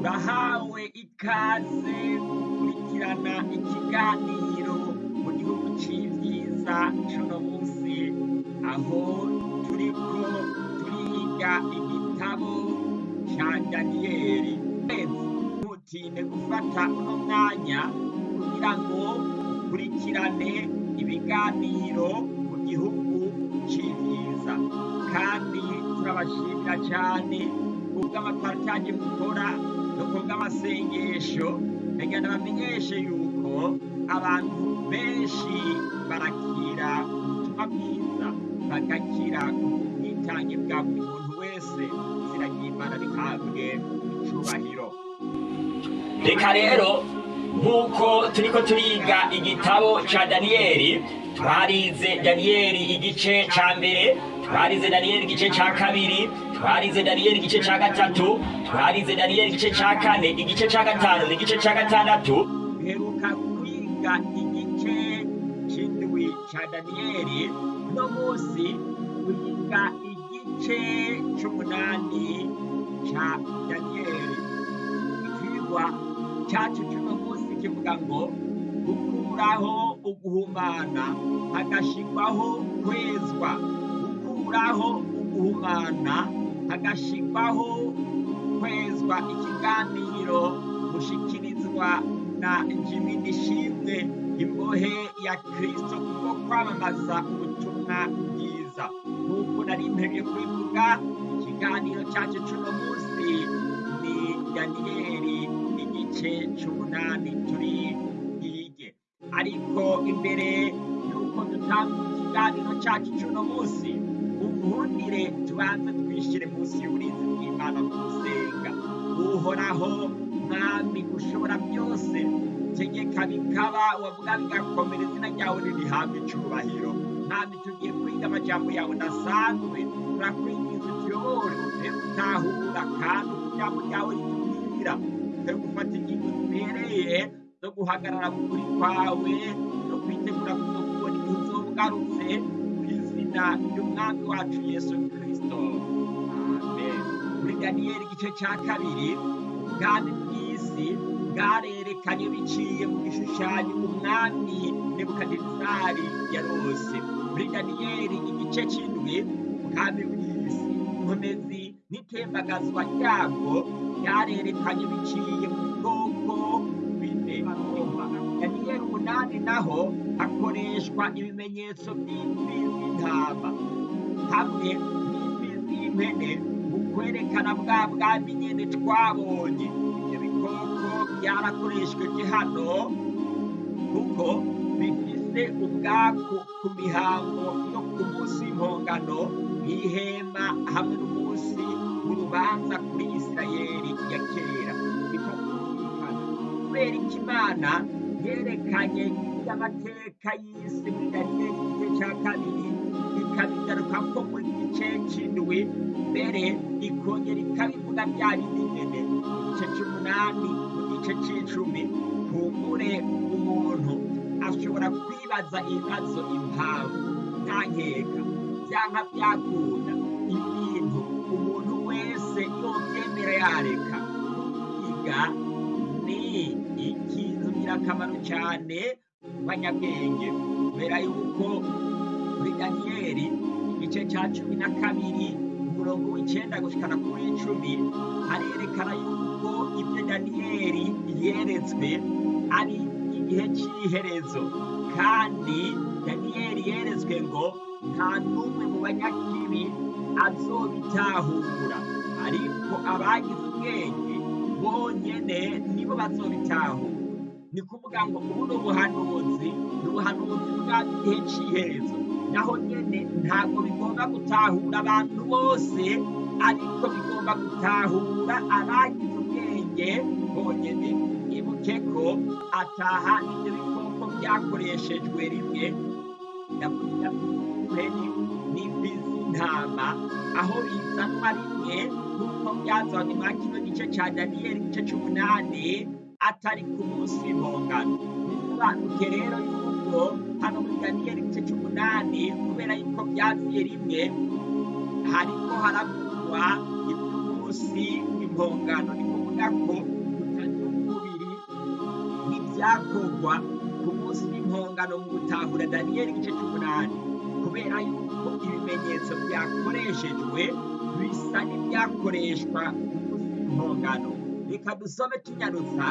urahawe ikaze gukurikirana ikiganiro mu gihugu c'ivyiza c'uno musi aho turiko turiga igitabo ca daniyeli ntutinde gufata uno mwanya kugira ngo ukurikirane ibiganiro mu gihugu c'ivyiza. Kandi turabashimira cane kubw'amapartaje mukora no kubw'amasengesho ndagira bamenyeshe yuko abantu benshi barakira ubutumwa bwiza bagakira ubwitange bwa buri muntu wese. Izina ry'imana rihabwe icubahiro. Reka rero nk'uko turiko turiga igitabo ca daniyeli twarize daniyeli igice ca mbere twarize daniyeli igice ca kabiri twarize daniyeli igice ca gatatu twarize daniyeli igice ca kane igice ca gatanu n'igice ca gatandatu. Duheruka kwiga igice c'indwi ca daniyeli uno musi twiga igice c'umunani ca daniyeli ikigwa cacu c'uno musi kivuga ngo gukuraho uguhumana hagashirwaho kwezwa. Gukuraho uguhumana hagashirwaho kwezwa ikiganiro gushikirizwa na jimi nishimwe imbohe ya kristo kubwo kwamamaza ubutumwa bwiza. Nk'uko nari mpebye kubivuga ikiganiro cacu c'uno musi ni daniyeli igice c'umunani turi bwige ariko imbere y'uko dutanga ikiganiro cacu c'uno musi ubuhundire tubanze twishire munsi y'uburinzi bw'imana mu gusenga uhoraho mwami ushobora byose. Tegeka bikaba wavuga bigakomera izina ryawe ririhabwa icubahiro mwami tugiye kwiga amajambo yawe nasanzwe turakwinjiza utuyobore upe gutahura kandi ijambo ryawe ritubwira upe gufata ingingo zibereye zo guhagarara mu kuri kwawe no kwitegura kuzokubona igihe uzobugarutse. mu izina ry'umwami wacu yesu amen. Muri daniyeli igice ca kabiri. Ubwami bw'isi bwarerekanye biciye mu gishushanyo umwami nebukadinezari yarose. Muri daniyeli igice c'indwi ubwami bw'isi inkomezi n'itembagazwa ryabwo byarerekanye biciye mu bwoko bine daniyeli umunani naho hakoreshwa ibimenyetso by'imfizi y'intama hamwe n'imfizi y'impene mu kwerekana bwa bwami nyene twabonye. Ivyo bikoko byarakoreshweje hano kuko bifise ubwaku ku mihango yo ku munsi w'impongano nk'ihema hamwe n'umunsi w'urubanza kuri isirayeli ya kera. Kubera iki imana yerekanye iby'amateka y'isi daniyeli igice ca kabiri ikabigarukako muri gice c'indwi mbere ikongera ikabivuga bya bindi nyene mu gice c'umunani mu gice c'icumi kumbure umuntu ashobora kwibaza ibibazo impamvu nta nkeka vyanka vyakunda ibintu umuntu wese yovyemera yareka kwiga ni ikintu ngirakamaro cane ku banyabwenge kubera yuko muri daniyeli igice ca cumi na kabiri umurongo w'icenda gushikana kuri icumi harerekana yuko ivyo daniyeli yeretswe ari igihe c'iherezo. Kandi daniyeli yeretswe ngo nta n'umwe mu banyakibi azobitahura. Ariko abagize ubwenge bonyene nibo bazobitahura. Ni kuvuga ngo ubu ni ubuhanuzi ni ubuhanuzi bwa gihe c'iherezo. Naho nyene ntabwo bigomba gutahura abantu bose ariko bigomba gutahura abagize ubwenge bonyene ibuke ko ataha ivyo bikoko vyakoreshejwe rimwe. Yavuga impeni n'imfizi y'intama aho bizanwa rimwe nk'uko byazanye mwa kino gice ca daniyeli igice c'umunani atari ku munsi w'impongano bisobanuke rero yuko hano muri daniyeli igice c'umunani kubera yuko vyaziye rimwe hariko haravugwa ivy'umunsi w'impongano ni kuvuga ko kutagira umubiri n'ibyakorwa ku munsi w'impongano mu gutahura daniyeli igice cy'umunani. Kubera yuko ibimenyetso byakoreshejwe bisa n'ibyakoreshwa ku munsi w'impongano reka dusome tunyarutsa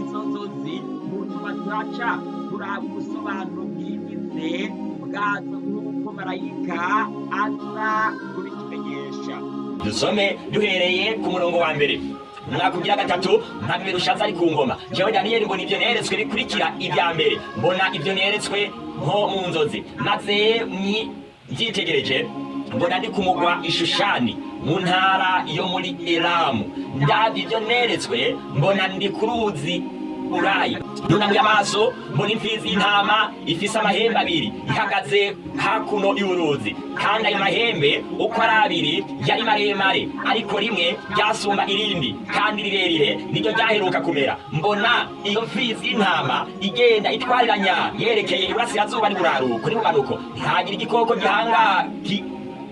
izo nzozi mu nyuma turaca turaba ubusobanuro bwimbitse bwazo nk'uko marayika aza kubitumenyesha dusome duhereye ku murongo wa mbere. Umwaka ugira gatatu ntabwo birushaza ari ku ngoma. Jewe daniyeli mbona ibyo neretswe bikurikira ibya mbere. Mbona ibyo neretswe nko mu nzozi. Maze mbyitegereje mbona ndi ku mugwa ishushani mu ntara yo muri elamu ndabyo ibyo neretswe mbona ndi ku ruzi urayi nunamuye amaso mbona imfizi y'intama ifise amahembe abiri. Ihagaze hakuno y'uruzi. Kandi ayo mahembe uko ari abiri yari maremare. Ariko rimwe ryasumba irindi. Kandi rirerire niryo ryaheruka kumera. Mbona iyo mfizi y'intama igenda itwariranya yerekeye iburasirazuba n'iburaruko n'ibumanuko ntihagira igikoko gihanga gi-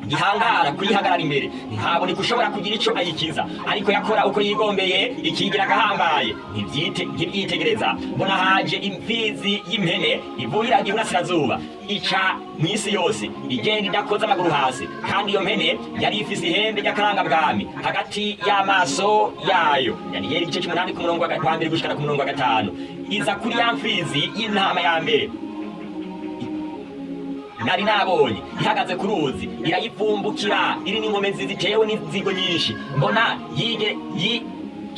gihangara kuyihagarara imbere ntaboneka ushobora kugira icyo ayikiza. Ariko yakora uko yigombeye ikigira agahambaye. Ntibyite ntibyitegereza mbona haje imfizi y'impene ivurira iburasirazuba. Ica mu isi yose. Igenda idakoze amaguru hasi. Kandi iyo mpene yari ifise ihembe ry'akarangabwami. Hagati y'amaso yayo. Daniyeli igice cy'umunani ku murongo wa mbere gushikana ku murongo wa gatanu. Iza kuri ya mfizi y'intama ya mbere. Nari nabonye ihagaze ku ruzi irayivumbukira. Iri n'inkomezi zitewe n'inzigo nyinshi. Mbona yi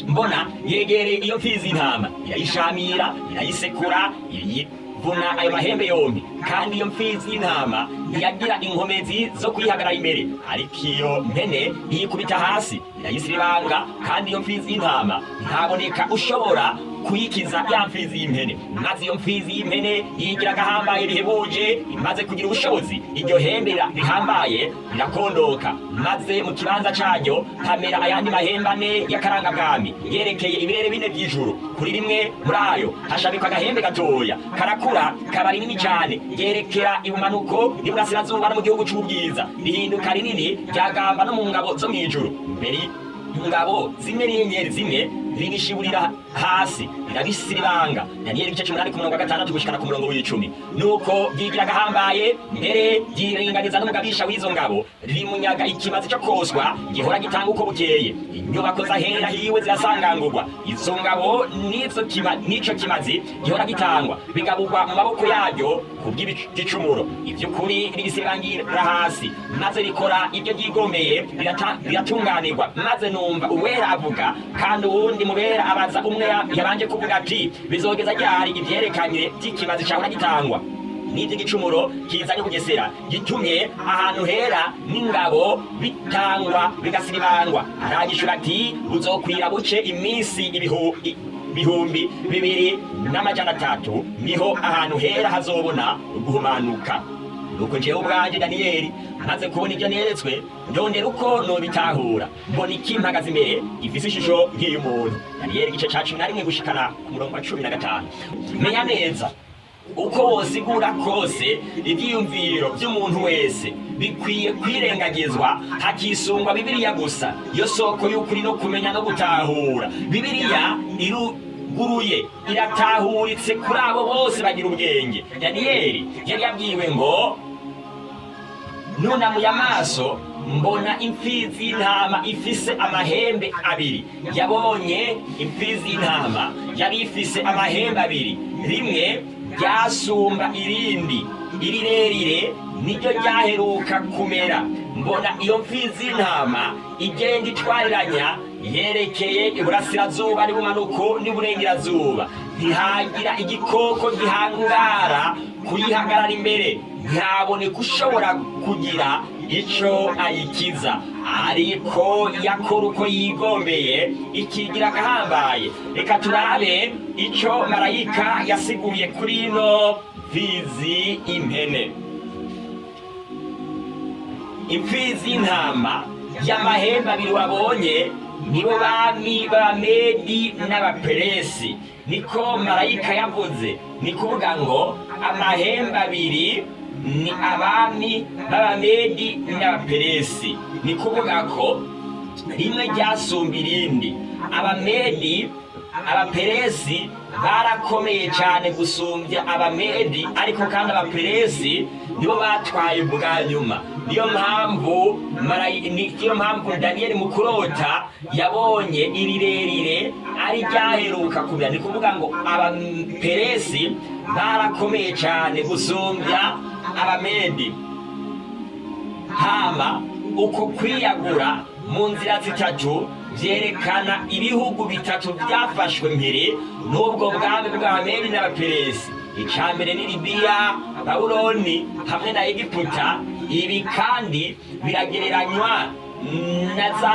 mbona yegereye iyo mfizi y'intama. Irayishamira irayisekura irayivuna ayo mahembe yombi. Kandi iyo mfizi y'intama ntiyagira inkomezi zo kuyihagarara imbere. Ariko iyo mpene iyikubita hasi irayisiribanga kandi iyo mfizi y'intama ntaboneka ushobora kuyikiza ya mfizi y'impene. Maze iyo mfizi y'impene yigira agahambaye rihebuje imaze kugira ubushobozi. Iryo hembe rira- rihambaye rirakondoka. Maze mu kibanza caryo hamera ayandi mahembe ane y'akarangabwami yerekeye ibirere bine by'ijuru. Kuri rimwe muri ayo hashabikwa agahembe gatoya. Karakura kaba rinini cyane ryerekera ibumanuko n'iburasirazuba no mu gihugu c'ubwiza. Rihinduka rinini ryagamba no mu ngabo zo mw'ijuru mbere ingabo zimwe n'inyenyeri zimwe ririshiburira hasi. Rirabisiribanga daniyeli igice cy'umunani ku murongo wa gatandatu gushikana ku murongo w'icumi. Nuko ryigira agahambaye mbere ryiringaniza n'umugabisha w'izo ngabo rimunyaga ikimazi cyo koswa gihora gitanga uko bukeye. Inyubako zahera hiwe zirasangangurwa. Izo ngabo n'ico kimazi gihora gitangwa. Bigaburwa mu maboko yaryo ku bw'igicumuro. Iby'ukuri ribisirangira hasi. Maze rikora ibyo ryigomeye riratunganirwa. Maze numva uwera avuga kandi uwundi mubera abaza umwe ya- yabanje kuvuga ati bizogeza ryari ibyerekanye by'ikimazi cyahora gitangwa? N'iby'igicumuro kizanye bugesera gitumye ahantu hera n'ingabo bitangwa bigasiribangwa. Arangishura ati buzokwira buce iminsi ibihu i- bihumbi bibiri n'amajana atatu ni ho ahantu hera hazobona guhumanuka nuko jewe ubwanje daniyeli maze kubona ibyo neretswe ndondera uko nobitahura. Mbona ikimpagaze imbere gifise ishusho nk'iy'umuntu daniyeli igice ca cumi na rimwe gushikana ku murongo wa cumi na gatanu. Menya neza. Uko wosigura kose ibyiyumviro by'umuntu wese bikwiye kwirengagizwa hakisungwa bibiliya gusa. Yo soko y'ukuri no kumenya no gutahura. Bibiliya iruguruye iratahuritse kuri abo bose bagira ubwenge. Daniyeli yari yabwiwe ngo nunamuye amaso mbona imfizi y'intama ifise amahembe abiri. Yabonye imfizi y'intama yari ifise amahembe abiri. Rimwe ryasumba irindi. Irirerire niryo ryaheruka kumera. Mbona iyo mfizi y'intama igenda itwariranya yerekeye iburasirazuba n'ibumanuko n'iburengerazuba. Ntihagira igikoko gihangara kuyihagarara imbere. Ntihaboneka ushobora kugira ico ayikiza. Ariko yakora uko yigombeye ikigira agahambaye. Reka turabe ico marayika yasiguye kuri ino mfizi impene. Imfizi y'intama y'amahembe abiri wabonye nibo bami b'abamedi n'abaperesi niko marayika yavuze ni kuvuga ngo amahembe abiri ni abami b'abamedi n'abaperesi ni kuvuga ko rimwe ryasumba irindi. Abamedi abaperesi barakomeye cyane gusumbya abamedi ariko kandi abaperesi nibo batwaye ubwa nyuma. Niyo mpamvu niyo mpamvu daniyeli mu kurota yabonye irirerire ari ryaheruka kumera ni kuvuga ngo abaperesi barakomeye cyane gusumbya abamedi. Hama uko kwiyagura mu nzira zitatu byerekana ibihugu bitatu byafashwe mbere n'ubwo bwami bw'abamedi n'abaperesi icya mbere ni libiya babuloni hamwe na egiputa. Ibi kandi biragereranywa na za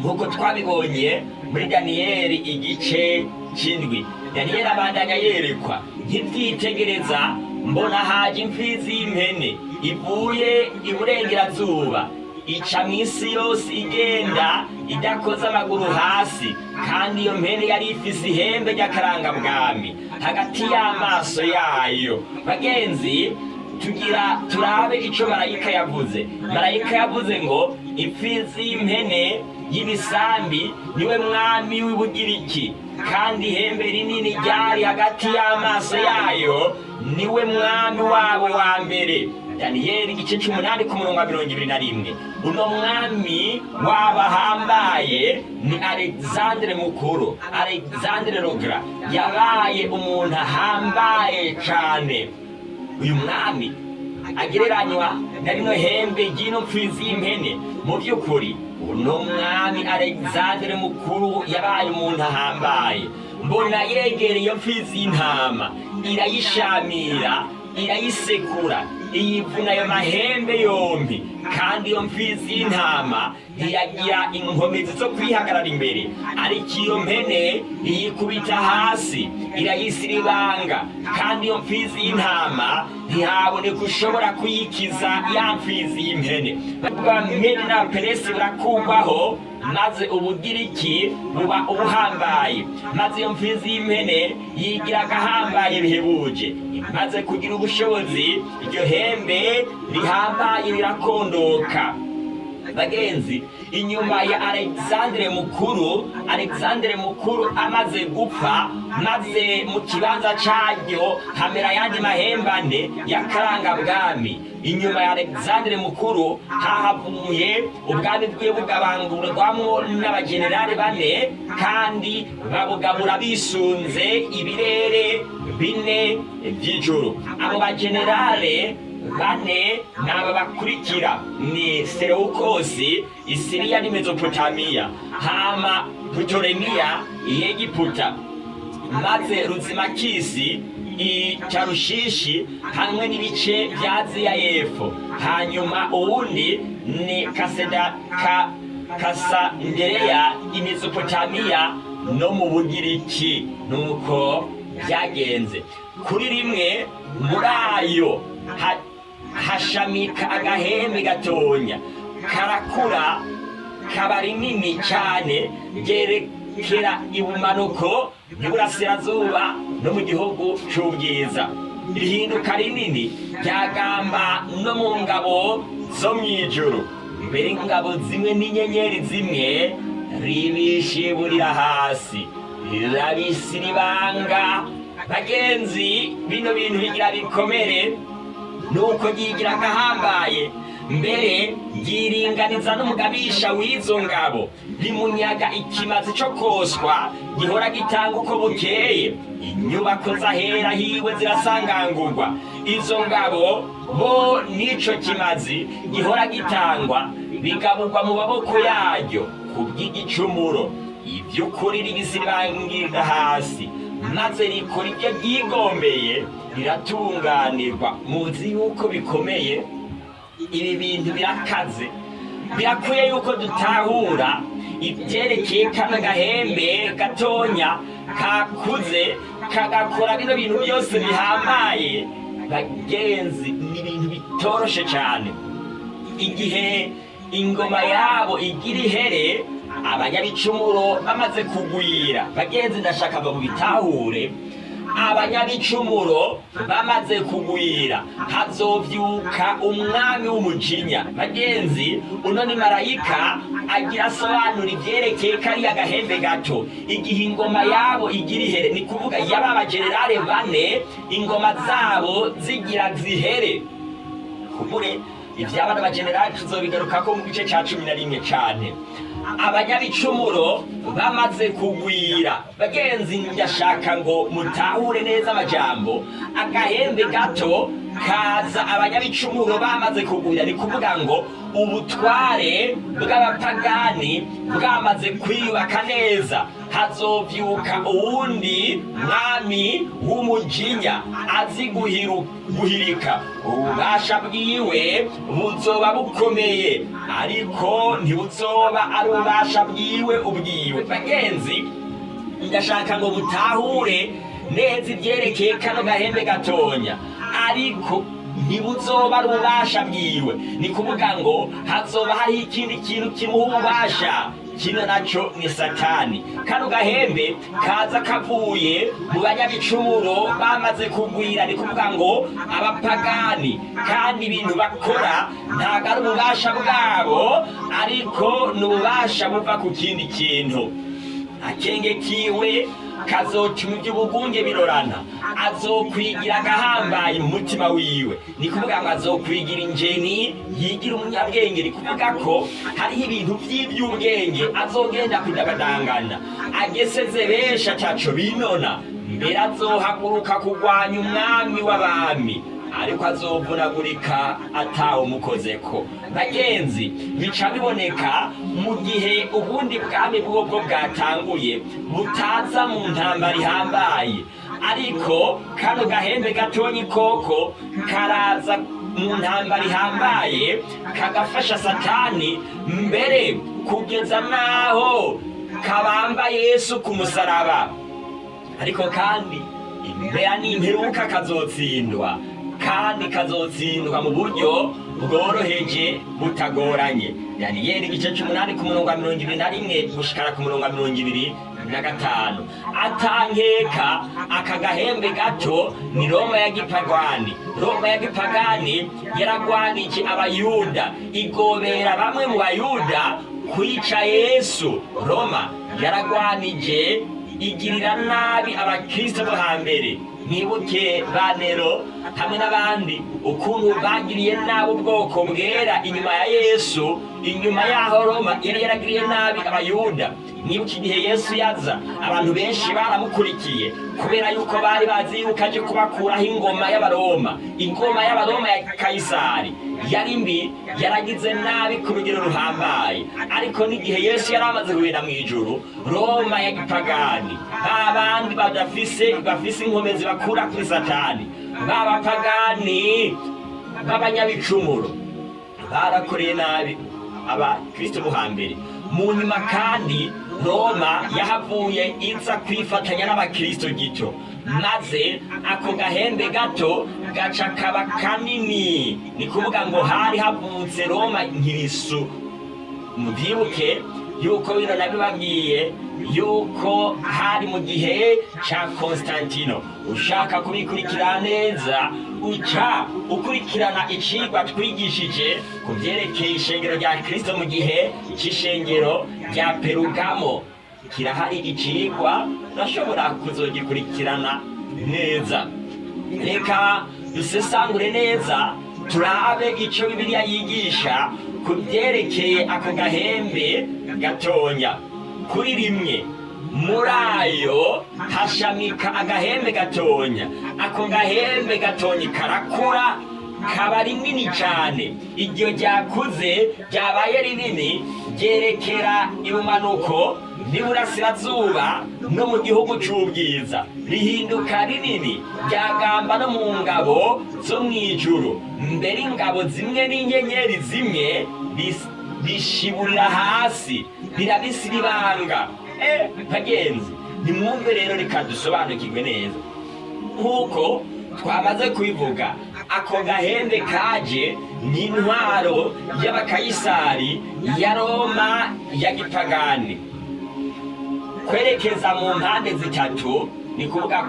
nk'uko twabibonye muri daniyeli igice cy'indwi daniyeli abandanya yerekwa nk'ibyitegereza mbona haje imfizi y'impene ivuye iburengerazuba ica mu isi yose igenda idakoze amaguru hasi kandi iyo mpene yari ifise ihembe ry'akarangabwami hagati y'amaso yayo. Bagenzi tugira turabe ico marayika yavuze. Marayika yavuze ngo imfizi y'impene y'ibisambi ni we mwami w'ibugiriki kandi ihembe rinini ryari hagati y'amaso yayo ni we mwami wabo wa mbere. Daniyeli igice c'umunani ku murongo wa mirongo ibiri na rimwe uno mwami wabahambaye ni alexandre mukuru alexandre rogra. Yabaye umuntu ahambaye cane. Uyu mwami agereranywa na rino hembe ry'ino mfizi y'impene mu by'ukuri uno mwami alexandre mukuru yabaye umuntu ahambaye mbona yegereye iyo mfizi y'intama irayishamira irayisekura iyivuna ayo mahembe yombi kandi iyo mfizi y'intama ntiyagira inkomezi zo kwihagarara imbere. Ariko iyo mpene iyikubita hasi irayisiribanga kandi iyo mfizi y'intama ntihaboneka ushobora kuyikiza ya mfizi y'impene bamene n'abaperesi burakurwaho maze ubugiriki buba ubuhambaye. Maze iyo mfizi y'impene yigira agahambaye bihebuje. Imaze kugira ubushobozi iryo hembe rihambaye rirakondoka. Bagenzi inyuma ya alexandre mukuru alexandre mukuru amaze gupfa maze mu kibanza caryo hamera ayandi mahembane y'akarangabwami inyuma ya alexandre mukuru hahavuye ubwami bwiwe bugabangurwamwo n'abajenerali bane kandi babugabura bisunze ibirere bine by'ijuru. Abo bajenerale bane ni aba bakurikira ni serewukosi isiriya ni mezopotamiya hama putoremiya iyegiputa maze ruzimakisi icarushishi hamwe n'ibice bya aziya y'epfo. Hanyuma uwundi ni kaseda ka kasandereya imezopotamiya no mu bugiriki nuko byagenze. Kuri rimwe muri ayo hashamika agahembe gatonya. Karakura kaba rinini cyane ryerekera ibumanuko n'iburasirazuba no mu gihugu cy'ubwiza rihinduka rinini ryagamba no mu ngabo zo mu ijuru. Mbere ingabo zimwe n'inyenyeri zimwe ribishiburira hasi. Rirabisiribanga bagenzi bino bintu bigira bikomere. Nuko ryigira agahambaye mbere ryiringaniza n'umugabisha w'izo ngabo rimunyaga ikimazi cyo koswa gihora gitanga uko bukeye. Inyubako z'ahera hiwe zirasangangurwa. Izo ngabo bo n'ico kimazi gihora gitangwa bigaburwa mu maboko yaryo ku bw'igicumuro. Iby'ukuri ribisiribangirira hasi. Maze rikora ibyo ryigombeye riratunganirwa muzi yuko bikomeye? Ibi bintu birakaze. Birakwiye yuko dutahura ibyerekeye kano gahembe gatonya kakuze kagakora bino bintu byose bihambaye. Bagenzi ni ibintu bitoroshe cyane igihe ingoma yabo igira ihere abanyabicumuro bamaze kugwira. Bagenzi ndashaka ngo mubitahure abanyabicumuro bamaze kugwira. Hazovyuka umwami w'umujinya. Bagenzi uno ni marayika agira asobanura ivyerekeye kariya gahembe gato. Igihe ingoma yabo igira ihere ni kuvuga yaba abajenerale bane ingoma zabo zigira zihere. Kumure ivyaba n'abajenerali tuzobigarukako mu gice ca cumi na rimwe cane. Abanyabicumuro bamaze kugwira. Bagenzi ndashaka ngo mutahure neza amajambo. Agahembe gato kaza abanyabicumuro bamaze kugwira ni kuvuga ngo ubutware bw'abapagani bwamaze kwiyubaka neza. Hazovyuka uwundi mwami w'umujinya azi guhirika. Ububasha bwiwe buzoba bukomeye ariko ntibuzoba ari ububasha bwiwe ubwiwe. Bagenzi ndashaka ngo mutahure neza ibyerekeye kano gahembe gatonya. Ariko ntibuzoba ari ububasha bwiwe. Ni kuvuga ngo hazoba hariho ikindi kintu kimuha ububasha kino naco ni satani. Kano gahembe kaza kavuye mu banyabicumuro bamaze kugwira. Ni kuvuga ngo abapagani. Kandi ibintu bakora ntabwo ari ububasha bwabo ariko ni ububasha buva ku kindi kintu. Akenge kiwe kazotuma iby'ubugunge birorana azokwigira agahambaye mu mutima wiwe. Ni kuvuga ngo azokwigira injeni yigira umunyabwenge. Ni kuvuga ko hariho ibintu by'iby'ubwenge azogenda kudabadangana ageseze benshi ataco binona. Mbere azohaguruka kurwanya umwami w'abami. Ariko azovunagurika atawumukozeko bagenzi bica biboneka mu gihe ubundi bwami bwobwo bwatanguye butaza mu ntambara ihambaye. Ariko kano gahembe gatonyi koko karaza mu ntambara ihambaye kagafasha satani mbere kugeza n'aho kabamba yesu ku musaraba. Ariko kandi impera n'imperuka kazotsindwa kandi kazotsindwa mu buryo bworoheje butagoranye. Daniyeli igice c'umunani ku murongo wa mirongo ibiri na rimwe gushikara ku murongo wa mirongo ibiri na gatanu. Atankeka aka gahembe gato ni roma ya gipagani. Roma ya gipagani yaragwanije abayuda. Igobera bamwe mu bayuda kwica yesu. Roma yaragwanije igirira nabi abakristo bo hambere. Mwibuke banero hamwe n'abandi ukuntu bagiriye nabi ubwoko bwera inyuma ya yesu inyuma yaho roma yari yaragiriye nabi abayuda. Mwibuke igihe yesu yaza abantu benshi baramukurikiye kubera yuko bari bazi yuko aje kubakuraho ingoma y'abaroma. Ingoma y'abaroma ya kayisari. Yari mbi yaragize nabi ku rugero ruhambaye. Ariko n'igihe yesu yari amaze kugenda mu ijuru roma ya gipagani ba bandi badafise bafise inkomezi bakura kuri satani. B'abapagani b'abanyabicumuro barakoreye nabi. Abakristo bo hambere mu nyuma kandi roma yahavuye iza kwifatanya n'abakristo gito. Maze ako gahembe gato gaca kaba kanini. Ni kuvuga ngo hari havutse roma nkirisu. Mubyibuke yuko bino nabibabwiye yuko hari mu gihe ca konstantino ushaka kubikurikira neza uca ukurikirana icigwa twigishije ku vyerekeye ishengero rya kristo mu gihe c'ishengero rya perugamo. Kirahari icigwa urashobora kuzogikurikirana neza. Reka dusesangure neza turabe ico bibiliya yigisha ku vyerekeye ako gahembe gatonya. Kuri rimwe muri ayo hashamika agahembe gatonya. Ako gahembe gatonya karakura kaba rinini cyane iryo ryakuze ryabaye rinini ryerekera ibumanuko n'iburasirazuba no mu gihugu c'ubwiza. Rihinduka rinini ryagamba no mu ngabo zo mu ijuru mbere ingabo zimwe n'inyenyeri zimwe rishiburira hasi rirabisiribanga eh bagenzi nimwumve rero reka dusobanukirwe neza. Nk'uko twamaze kubivuga ako gahembe kaje ni intwaro y'abakayisari ya roma ya gipagani kwerekeza mu mpande zitatu ni kuvuga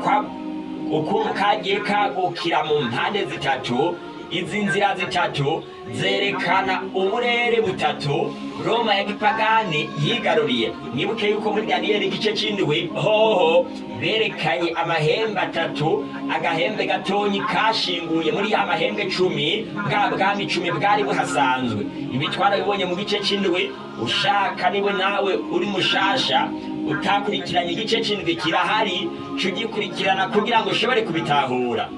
ukuntu kagiye kagukira mu mpande zitatu izi nzira zitatu zerekana uburere butatu. Roma ya gipagani yigaruriye. Mwibuke yuko muri daniyeli igice c'indwi hoho berekanye amahembe atatu agahembe gatonyi kashinguye muri ya mahembe cumi bwa bwami cumi bwari buhasanzwe. Ibi twarabibonye mu gice c'indwi ushaka ni we nawe uri mushasha utakurikiranye igice c'indwi kirahari cugikurikirana kugira ngo ushobore kubitahura.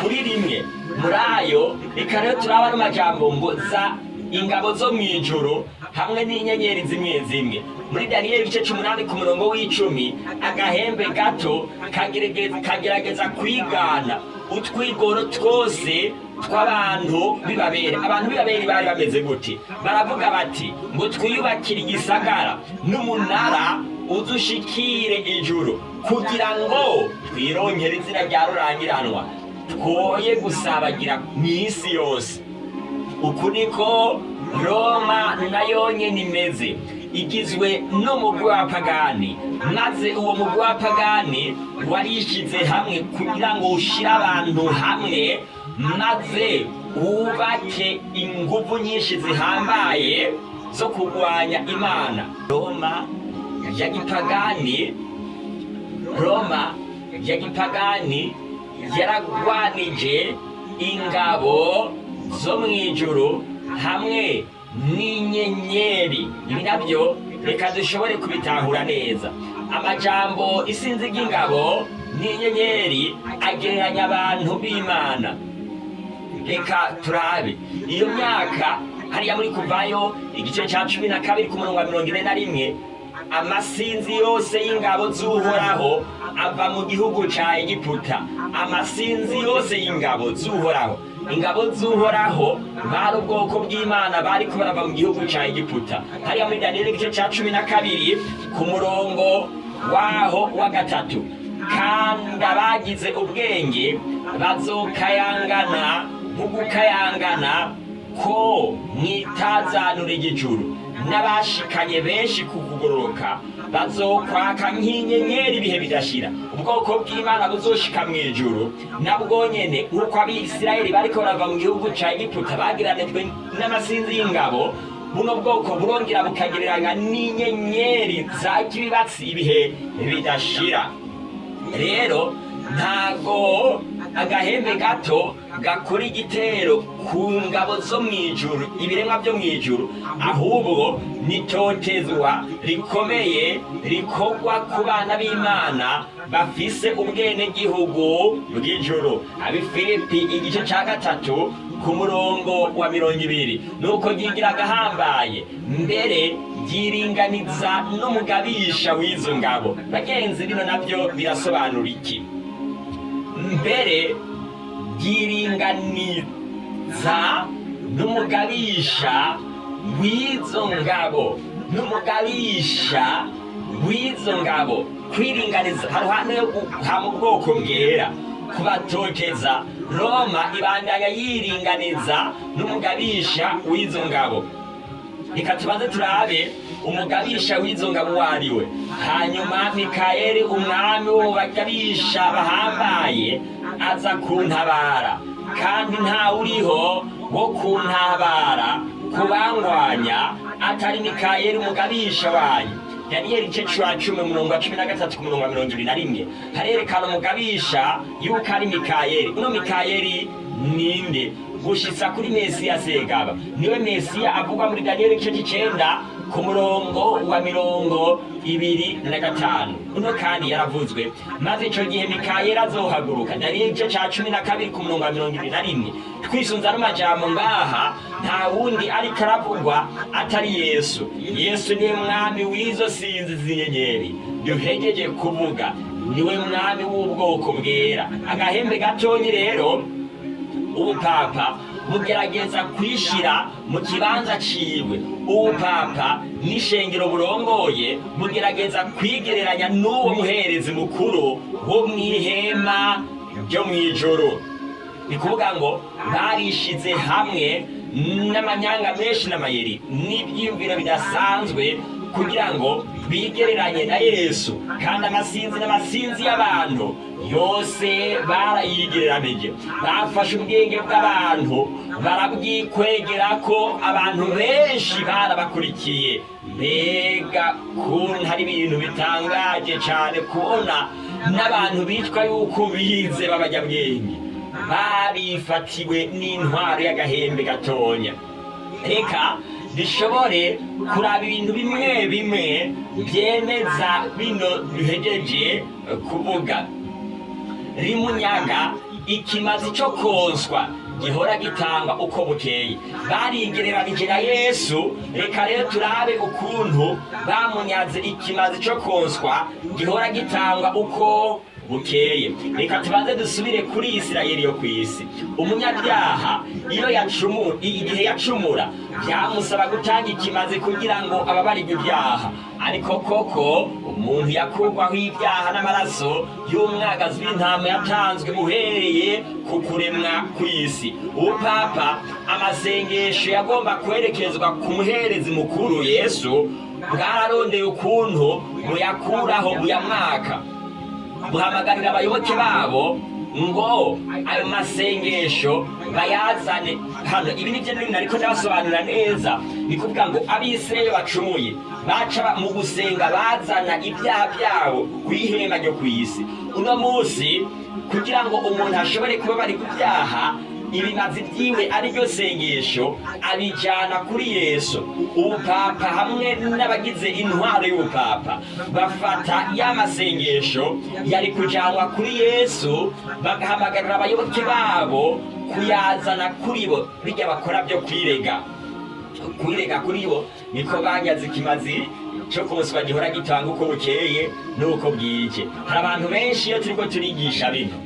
Kuri rimwe muri ayo reka rero turaba n'amajambo ngo za ingabo zo mu ijuru hamwe n'inyenyeri zimwe zimwe. Muri daniyeli igice c'umunani ku murongo w'icumi agahembe gato kagerageza kwigana. Utwigoro twose tw'abantu b'ibabere. Abantu b'ibabere bari bameze gute? Baravuga bati ngo twiyubakire igisagara n'umunara udushikire ijuru kugira ngo twirongere izina rya rurangiranwa. Twoye gusabagira mu isi yose. Uku niko roma na yo nyene imeze. Igizwe n'umugwi wa pagani. Maze uwo mugwi wa pagani warishize hamwe kugira ngo ushire abantu hamwe maze wubake inguvu nyinshi zihambaye zo kurwanya imana. Roma ya gipagani roma ya gipagani yaragwanije ingabo zo mu ijuru hamwe n'inyenyeri. Ibi na byo reka dushobore kubitahura neza. Amajambo isinzi ry'ingabo n'inyenyeri agereranya abantu b'imana. Reka turabe. Iyo myaka hariya muri kuvayo igice cya cumi na kabiri ku murongo wa mirongo ine na rimwe amasinzi yose y'ingabo z'uhoraho ava mu gihugu ca egiputa. Amasinzi yose y'ingabo z'uhoraho. Ingabo z'uhoraho bari ubwoko bw'imana bariko barava mu gihugu ca egiputa. Hariya muri daniyeli igice ca cumi na kabiri ku murongo waho wa gatatu. Kandi abagize ubwenge bazokayangana nk'ugukayangana ko mwitazanura igijuru n'abashikanye benshi ku kugororoka bazokwaka nk'inyenyeri ibihe bidashira. Ubwoko bw'imana buzoshika mu ijuru nabwo nyene nk'uko abisirayeli bariko barava mu gihugu ca egiputa bagiranijwe n'amasinzi y'ingabo buno bwoko burongera bukagereranya n'inyenyeri za kibibatsi ibihe bidashira. Rero ntago agahembe gato gakora igitero ku ngabo zo mu ijuru ibiremwa byo mu ijuru ahubwo nitotezwa rikomeye rikorwa ku bana b'imana bafise ubwenegihugu bw'ijuru. Abifilipi igice cya gatatu ku murongo wa mirongo ibiri. Nuko ryigira agahambaye mbere ryiringaniza n'umugabisha w'izo ngabo. Bagenzi bino na byo birasobanura iki? Mbere ryiringaniza n'umugabisha w'izo ngabo. N'umugabisha w'izo ngabo. Kwiringaniza. Haruhande yo guha mu bwoko bwera. Kubatoteza roma ibandanya yiringaniza n'umugabisha w'izo ngabo. Reka tubanze turabe umugabisha w'izo ngabo hanyuma mikayeli umwami wo bagabisha bahambaye aza kuntabara. Kandi ntawuriho wo kuntabara kubangwanya atari mikayeli umugabisha wanyu. Daniyeli igice cya cumi umurongo wa cumi na gatatu ku murongo wa mirongo ibiri na rimwe. Harerekana umugabisha yuko ari mikayeli uno mikayeli ninde gushitsa kuri mesiya segaba. Niwe mesiya avugwa muri daniyeli igice cy'icenda ku murongo wa mirongo ibiri na gatanu. Uno kandi yaravuzwe maze ico gihe mikayeli azohaguruka daniyeli igice ca cumi na kabiri ku murongo wa mirongo ibiri na rimwe. Twisunza n'amajambo ngaha nta wundi ariko aravugwa atari yesu. Yesu ni we mwami w'izo sinzi z'inyenyeri. Duhegeje kuvuga ni we mwami w'ubwoko bwera. Agahembe gatonyi rero ubupapa bugerageza kwishira mu kibanza ciwe. Ubupapa n'ishengero burongoye bugerageza kwigereranya n'uwo muherezi mukuru wo mw'ihema ryo mw'ijoro ni kuvuga ngo barishize hamwe n'amanyanga menshi n'amayeri n'ibyiyumviro bidasanzwe kugira ngo bigereranye na yesu. Kandi amasinzi n'amasinzi y'abantu yose barayigereranije bafashe ubwenge bw'abantu barabwikwegera ko abantu benshi barabakurikiye. Mbega kuntu hari ibintu bitangaje cyane kubona n'abantu bitwa yuko bize b'abanyabwenge barifatiwe n'intwaro y'agahembe gatonya. Reka bishobore kuraba ibintu bimwe bimwe byemeza bino duhegeje kuvuga. Rimunyaga ikimazi cyo konswa gihora gitanga uko bukeye. Barigereranije na yesu reka rero turabe ukuntu bamunyaze ikimazi cyo konswa gihora gitanga uko bukeye. Reka tubanze dusubire kuri isirayeli yo ku isi. Umunyabyaha iyo yacumura igihe yacumura byamusaba gutanga ikimazi kugira ngo ababarirwe ibyaha. Ariko koko umuntu yakurwaho ibyaha n'amaraso y'umwagazi w'intama yatanzwe uhereye ku kuremwa kw'isi ubupapa amasengesho yagomba kwerekezwa ku muherezi mukuru yesu bwararondeye ukuntu buyakuraho buyamwaka. Buhamagarira abayoboke babo ngo ayo masengesho bayazane. Hano ibi ni byo bintu ariko ndabasobanurira neza. Ni kuvuga ngo abisirayeli bacumuye baca mu gusenga bazana ibyaha byabo ku ihema ryo ku isi. Uno munsi kugira ngo umuntu ashobore kuba bari ku byaha ibimazi byiwe ari ryo sengesho abijyana kuri yesu. Ubupapa hamwe n'abagize intwaro y'ubupapa. Bafata ya masengesho yari kujyanwa kuri yesu bagahamagarira abayoboke babo kuyazana kuri bo. Bijya bakora byo kwirega. Kwirega kuri bo niko banyaze ikimazi cyo konswa gihora gitanga uko bukeye n'uko bwije. Hari abantu benshi iyo turiko turigisha bino.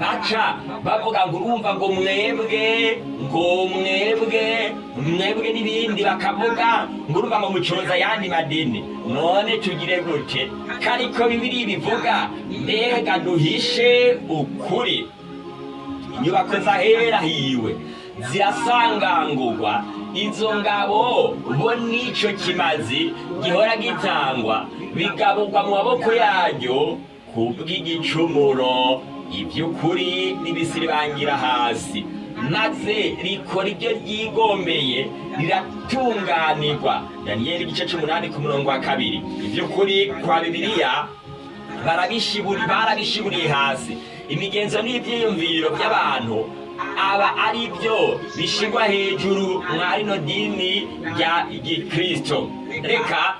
Baca bavuga ngo urumva ngo mwebwe ngo mwebwe mwebwe n'ibindi bakavuga ngo urumva ngo mucoza ayandi madini. None tugire gute? Kariko bibiri bivuga mbega duhishe ukuri. Inyubako zahera hiwe zirasangangurwa. Izo ngabo bo n'ico kimazi gihora gitangwa bigaburwa mu maboko yaryo kubw'igicumuro iby'ukuri n'ibisiribangira hasi. Maze rikora ibyo ryigombeye riratunganirwa. Daniyeli igice c'umunani ku murongo wa kabiri. Iby'ukuri kwa barabishiburi barabishiburiye hasi. Imigenzo n'ibyiyumviro by'abantu aba ari byo bishigwa hejuru mwa rino dini rya gikristo. Reka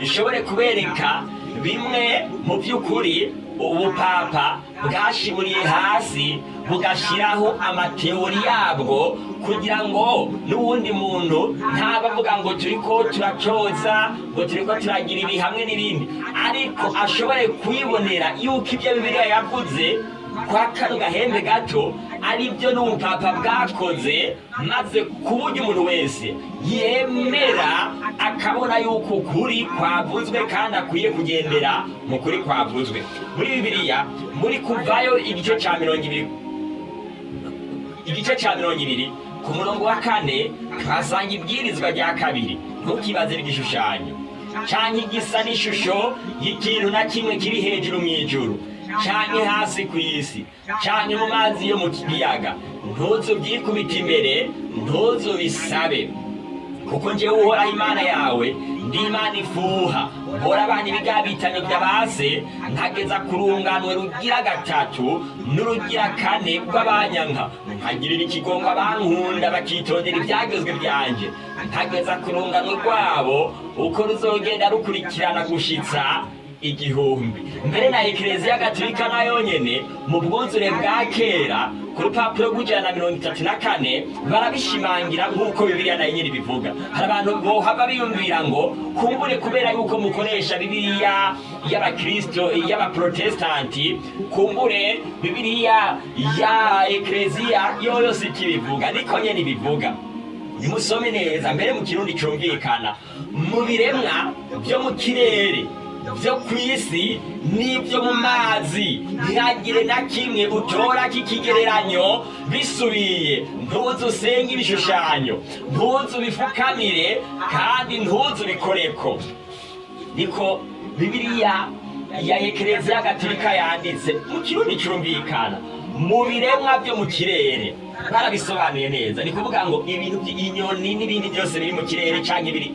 bishobore kubereka bimwe mu by'ukuri ubupapa bwashiburiye hasi bugashyiraho amateori yabwo kugira ngo n'uwundi muntu ntabavuga ngo turi ko turacoza ngo turi ko turagira ibi hamwe n'ibindi. Ariko ashobore kwibonera yuko ibyo bibiliya yavuze kwa kano gahembe gato ari byo n'ubupapa bwakoze maze ku buryo umuntu wese yemera akabona yuko ukuri kwavuzwe kandi akwiye kugendera mu kuri kwavuzwe. Muri bibiliya muri kuvayo igice cya mirongo ibiri igice cya mirongo ibiri ku murongo wa kane tuhasanga ibwirizwa rya kabiri. Ntukibaze igishushanyo cyangwa igisa n'ishusho y'ikintu na kimwe kiri hejuru mu ijuru. Canke hasi ku isi. Canke mu mazi yo mu kiyaga. Ntuzu byikubita imbere ntuzu bisabe kuko njyewe uhoraho imana yawe ndi imana ifuha. Mpora abana ibigabitanye by'abase nkageza ku runganwe rugira gatatu n'urugira kane rw'abanyanka nkagirira ikigongo abankunda bakitondera ibyagezwe byanjye. Nkageza ku runganwe rwabo uko ruzogenda rukurikirana gushitsa igihumbi. Mbere na ekereziya gatolika na yonyene mu bwuzure bwa kera ku rupapuro rw'ijana na mirongo itatu na kane barabishimangira nk'uko bibiliya na yo nyine bivuga. Hari abantu bohava biyumvira ngo kumbure kubera yuko mukoresha bibiliya y'abakristo y'abaprotestanti kumbure bibiliya ya ekereziya yoyo si ikibivuga niko nyene ibivuga nimusome neza mbere mu kirundi cyumvikana. Mu biremwa byo mu kirere byo ku isi n'ibyo mu mazi. Ntihagire na kimwe utora k'ikigereranyo. Bisubiye ntuzu usenge ibishushanyo. Ntuzu bifukamire kandi ntuzu bikoreko niko bibiliya ya ekereziya gatolika yanditse mu kirundi cyumvikana mu biremwa byo mu kirere. Barabisobanuye neza. Ni kuvuga ngo ibintu by'inyoni n'ibindi byose biri mu kirere cyangwa ibiri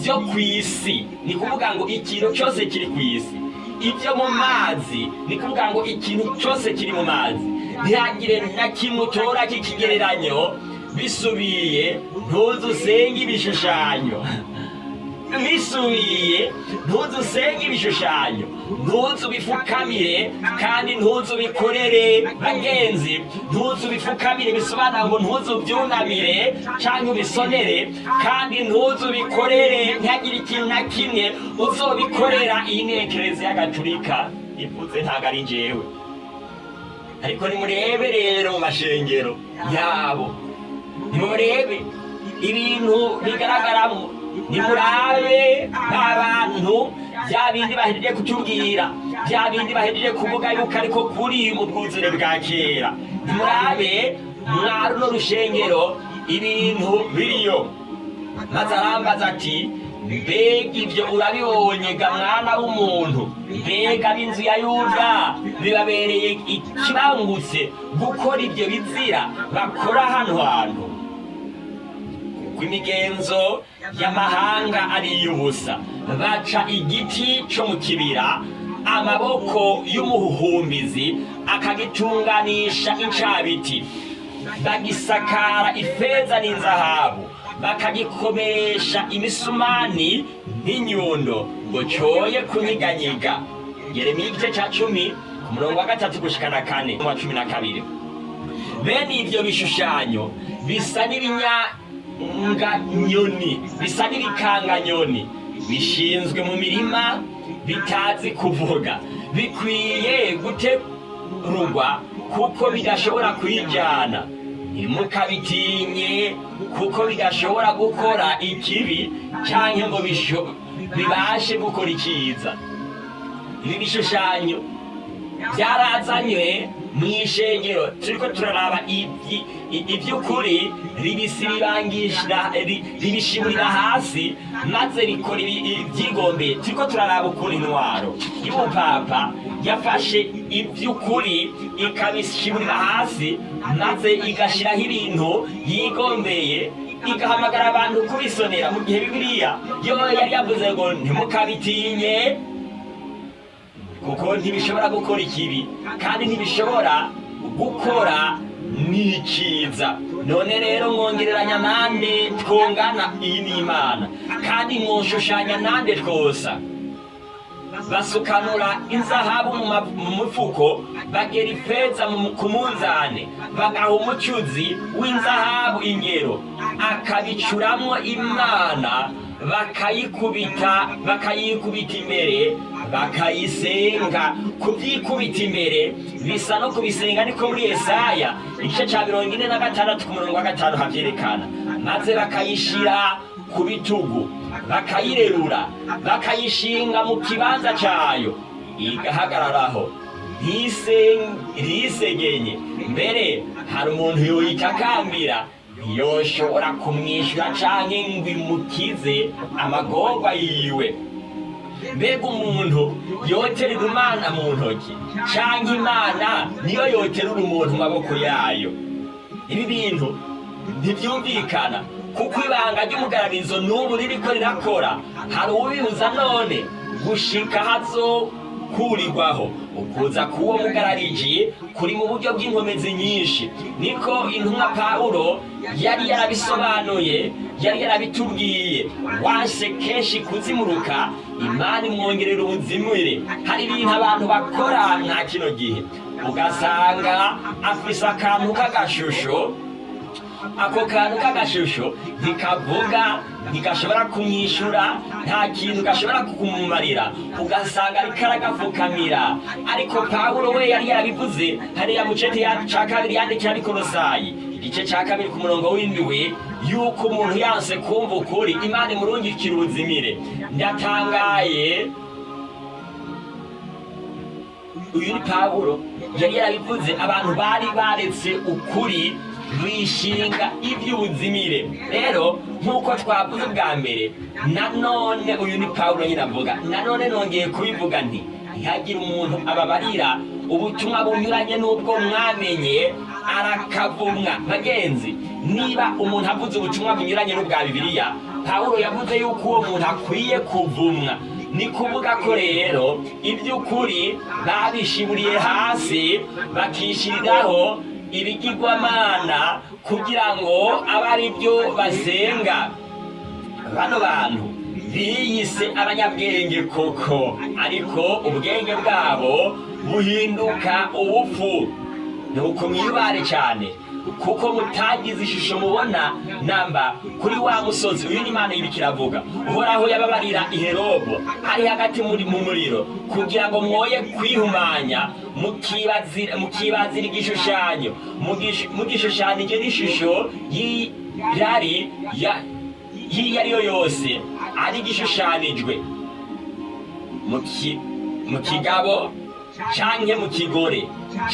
byo ku isi. Ni kuvuga ngo ikintu cyose kiri ku isi. Ibyo mu mazi ni kuvuga ngo ikintu cyose kiri mu mazi. Ntihagire na kimwe utora k'ikigereranyo bisubiye ntuzu usenge ibishushanyo. Bisubiye ntuzu usenge ibishushanyo. Ntuzu bifukamire kandi ntuzu bikorere bagenzi. Ntuzu bifukamire bisobanura ngo ntuzu byunamire cyangwa ubisonere. Kandi ntuzu bikorere ntihagire ikintu na kimwe uzobikorera. Iyi ni ekereziya gatulika ivuze ntabwo ari njyewe. Ariko nimurebe rero mu mashengero yabo. Nimurebe ibintu bigaragaramo. Nimurabe abantu bya bindi bahejeje kutubwira bya bindi bahejeje kuvuga yuko ariko kuri mu bwuzure bwa kera. Nimurabe mwari runo rushengero ibintu biriyo. Maze arambaza ati mbega ibyo urabibonye ga mwana w'umuntu. Mbega b'inzu ya yuda. Bibabereye ikibangutse gukora ibyo bizira bakora hano hantu. Kuko imigenzo y'amahanga ari iy'ubusa. Baca igiti cyo mu kibira amaboko y'umuhumbizi akagitunganisha incabiti. Bagisakara ifeza n'inzahabu bakagikomeresha imisumani n'inyundo ngo cyoye kunyiganyiga. Yeremiya igice cya cumi ku murongo wa gatatu gushikana kane wa cumi na kabiri. Bene ibyo bishushanyo bisa n'ibinyanganyoni bisa n'ibikanganyoni bishinzwe mu mirima bitazi kuvuga. Bikwiye guterurwa kuko bidashobora kwijyana ntimukabitinye kuko bidashobora gukora ikibi cyangwa ngo bibashe gukora icyiza ibi bishushanyo byarazanywe mu ishengero. Turiko turaraba ibyi- i- iby'ukuri ribishimurira hasi maze rikora ibi- ibyigombeye turiko turaraba ukuntu intwaro y'umupapa yafashe iby'ukuri ikabishimurira hasi maze igashyiraho ibintu yigombeye igahamagara abantu kubisonera mu gihe bibiliya. Yo yari yavuze ngo ntimukabitinye kuko ntibishobora gukora ikibi kandi ntibishobora gukora n'ikiza. None rero mwongereranya nande twongana iyi ni imana kandi mwoshushanya nande twosa basukanura inzahabu mu mufuko bagera ifeza ku munzane. Bagaha umucuzi w'inzahabu ingero. Akabicuramwo imana bakayikubita bakayikubita imbere bakayisenga. Kubyikubita imbere bisa no kubisenga niko muri Yesaya. Igice cya mirongo ine na gatandatu ku murongo wa gatanu habyerekana maze bakayishira ku bitugu bakayirerura bakayishinga mu kibanza cyayo igahagararaho. Ntise- ntisegenye mbere hari umuntu yoyitakambira yoshobora kumwishyura canke ngo imukize amagorwa yiwe. Mbega umuntu yoterera imana mu ntoki canke imana niyo yoterura umuntu mu maboko yayo? Ibi bintu ntibyumvikana kuko ibanga ry'umugararizo n'ubu ririko rirakora. Hari ubibuza none gushika hazokurirwaho ukuza k'uwo mugarariji kuri mu buryo bw'inkomezi nyinshi. Niko intumwa pawulo yari yarabisobanuye yari yarabitubwiye. Wanse kenshi kuzimuruka imana imwongerera ubuzimire hari ibintu abantu bakora nta kino gihe. Ugasanga afise akantu k'agashusho ako kantu k'agashusho. Ntikavuga ntigashobora kumwishyura nta kintu gashobora kumumarira ugasanga ariko aragapfukamira. Ariko pawulo we yari yarabivuze hariya mu cete ya- ca kabiri yandikira abikorosayi igice cya kabiri ku murongo w'indwi yuko umuntu yanse kumva ukuri imana imurungikira ubuzimire. Ndatangaye. Uyu ni pawulo. Yari yarabivuze abantu bari baretse ukuri bishinga iby'ubuzimire rero nk'uko twavuze bwa mbere nanone uyu ni pawulo nyine avuga. Nanone nongeye kubivuga nti ntihagire umuntu ababarira. Ubutumwa bunyuranye n'ubwo mwamenye arakavumwa. Bagenzi niba umuntu avuze ubutumwa bunyuranye n'ubwa bibiliya pawulo yavuze yuko uwo muntu akwiye kuvumwa. Ni kuvuga ko rero iby'ukuri babishiburiye hasi bakishyiriraho ibigirwamana kugira ngo abe ari byo basenga bano bantu biyise abanyabwenge koko ariko ubwenge bwabo buhinduka ubupfu. Nuko mwibare cyane kuko mutagize ishusho mubona namba kuri wa musozi uyu ni imana y'ibiki iravuga. Uhoraho yababarira iherobo ari hagati mu muriro kugira ngo mwoye kwihumanya mukibazira igishushanyo. Mugish- mugishushanije n'ishusho y'irari y'iyo ari yo yose ari igishushanijwe mu ki- mu kigabo canke mu kigore.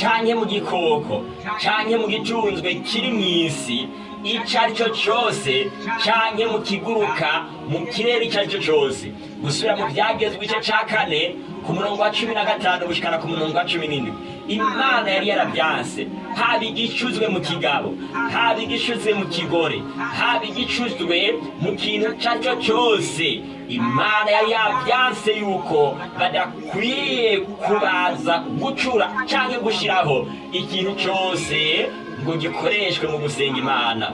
Canke mu gikoko canke mu gicunzwe kiri mu isi ico ari cyo cyose canke mu kiguruka mu kirere ico ari cyo cyose. Gusubira mu byagezwe igice ca kane ku murongo wa cumi na gatanu gushikana ku murongo wa cumi n'indwi imana yari yarabyanse. Haba igicuzwe mu kigabo haba igicuzwe mu kigore haba igicuzwe mu kintu icyo ari cyo cyose. Imana yari yabyanse yuko badakwiye kubaza gucura cyangwa gushyiraho ikintu cyose ngo gikoreshwe mu gusenga imana.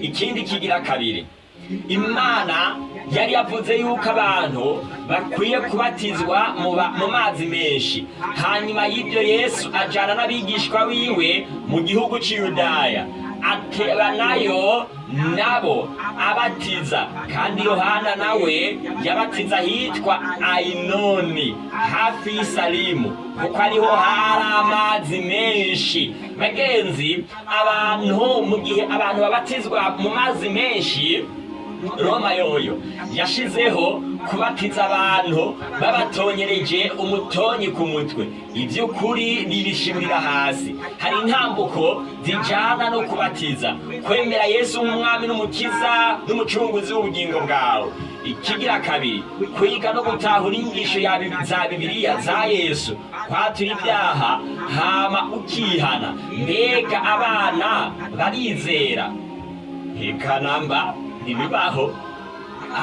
Ikindi kigira kabiri. Imana yari yavuze yuko abantu bakwiye kubatizwa mu mazi menshi. Hanyuma y'ibyo yesu ajyana n'abigishwa biwe mu gihugu cy'iyudaya atebanayo nabo abatiza. Kandi yohana nawe yabatiza ahitwa ayinoni hafi y'isalimu. Kuko ariho hari amazi menshi. Bagenzi abantu mu gihe abantu babatizwa mu mazi menshi roma yoyo yashizeho kubatiza abantu babatonyereje umutonyi ku mutwe. Iby'ukuri bibishimira hasi. Hari intambuko zijyana no kubatiza. Kwemera yesu nk'umwami n'umukiza n'umucunguzi w'ubugingo bwawe. Ikigira kabiri kwiga no gutahura inyigisho za bibiliya za yesu. Kwatura ibyaha hama ukihana. Mbega abana barizera. Ntikanamba ibibaho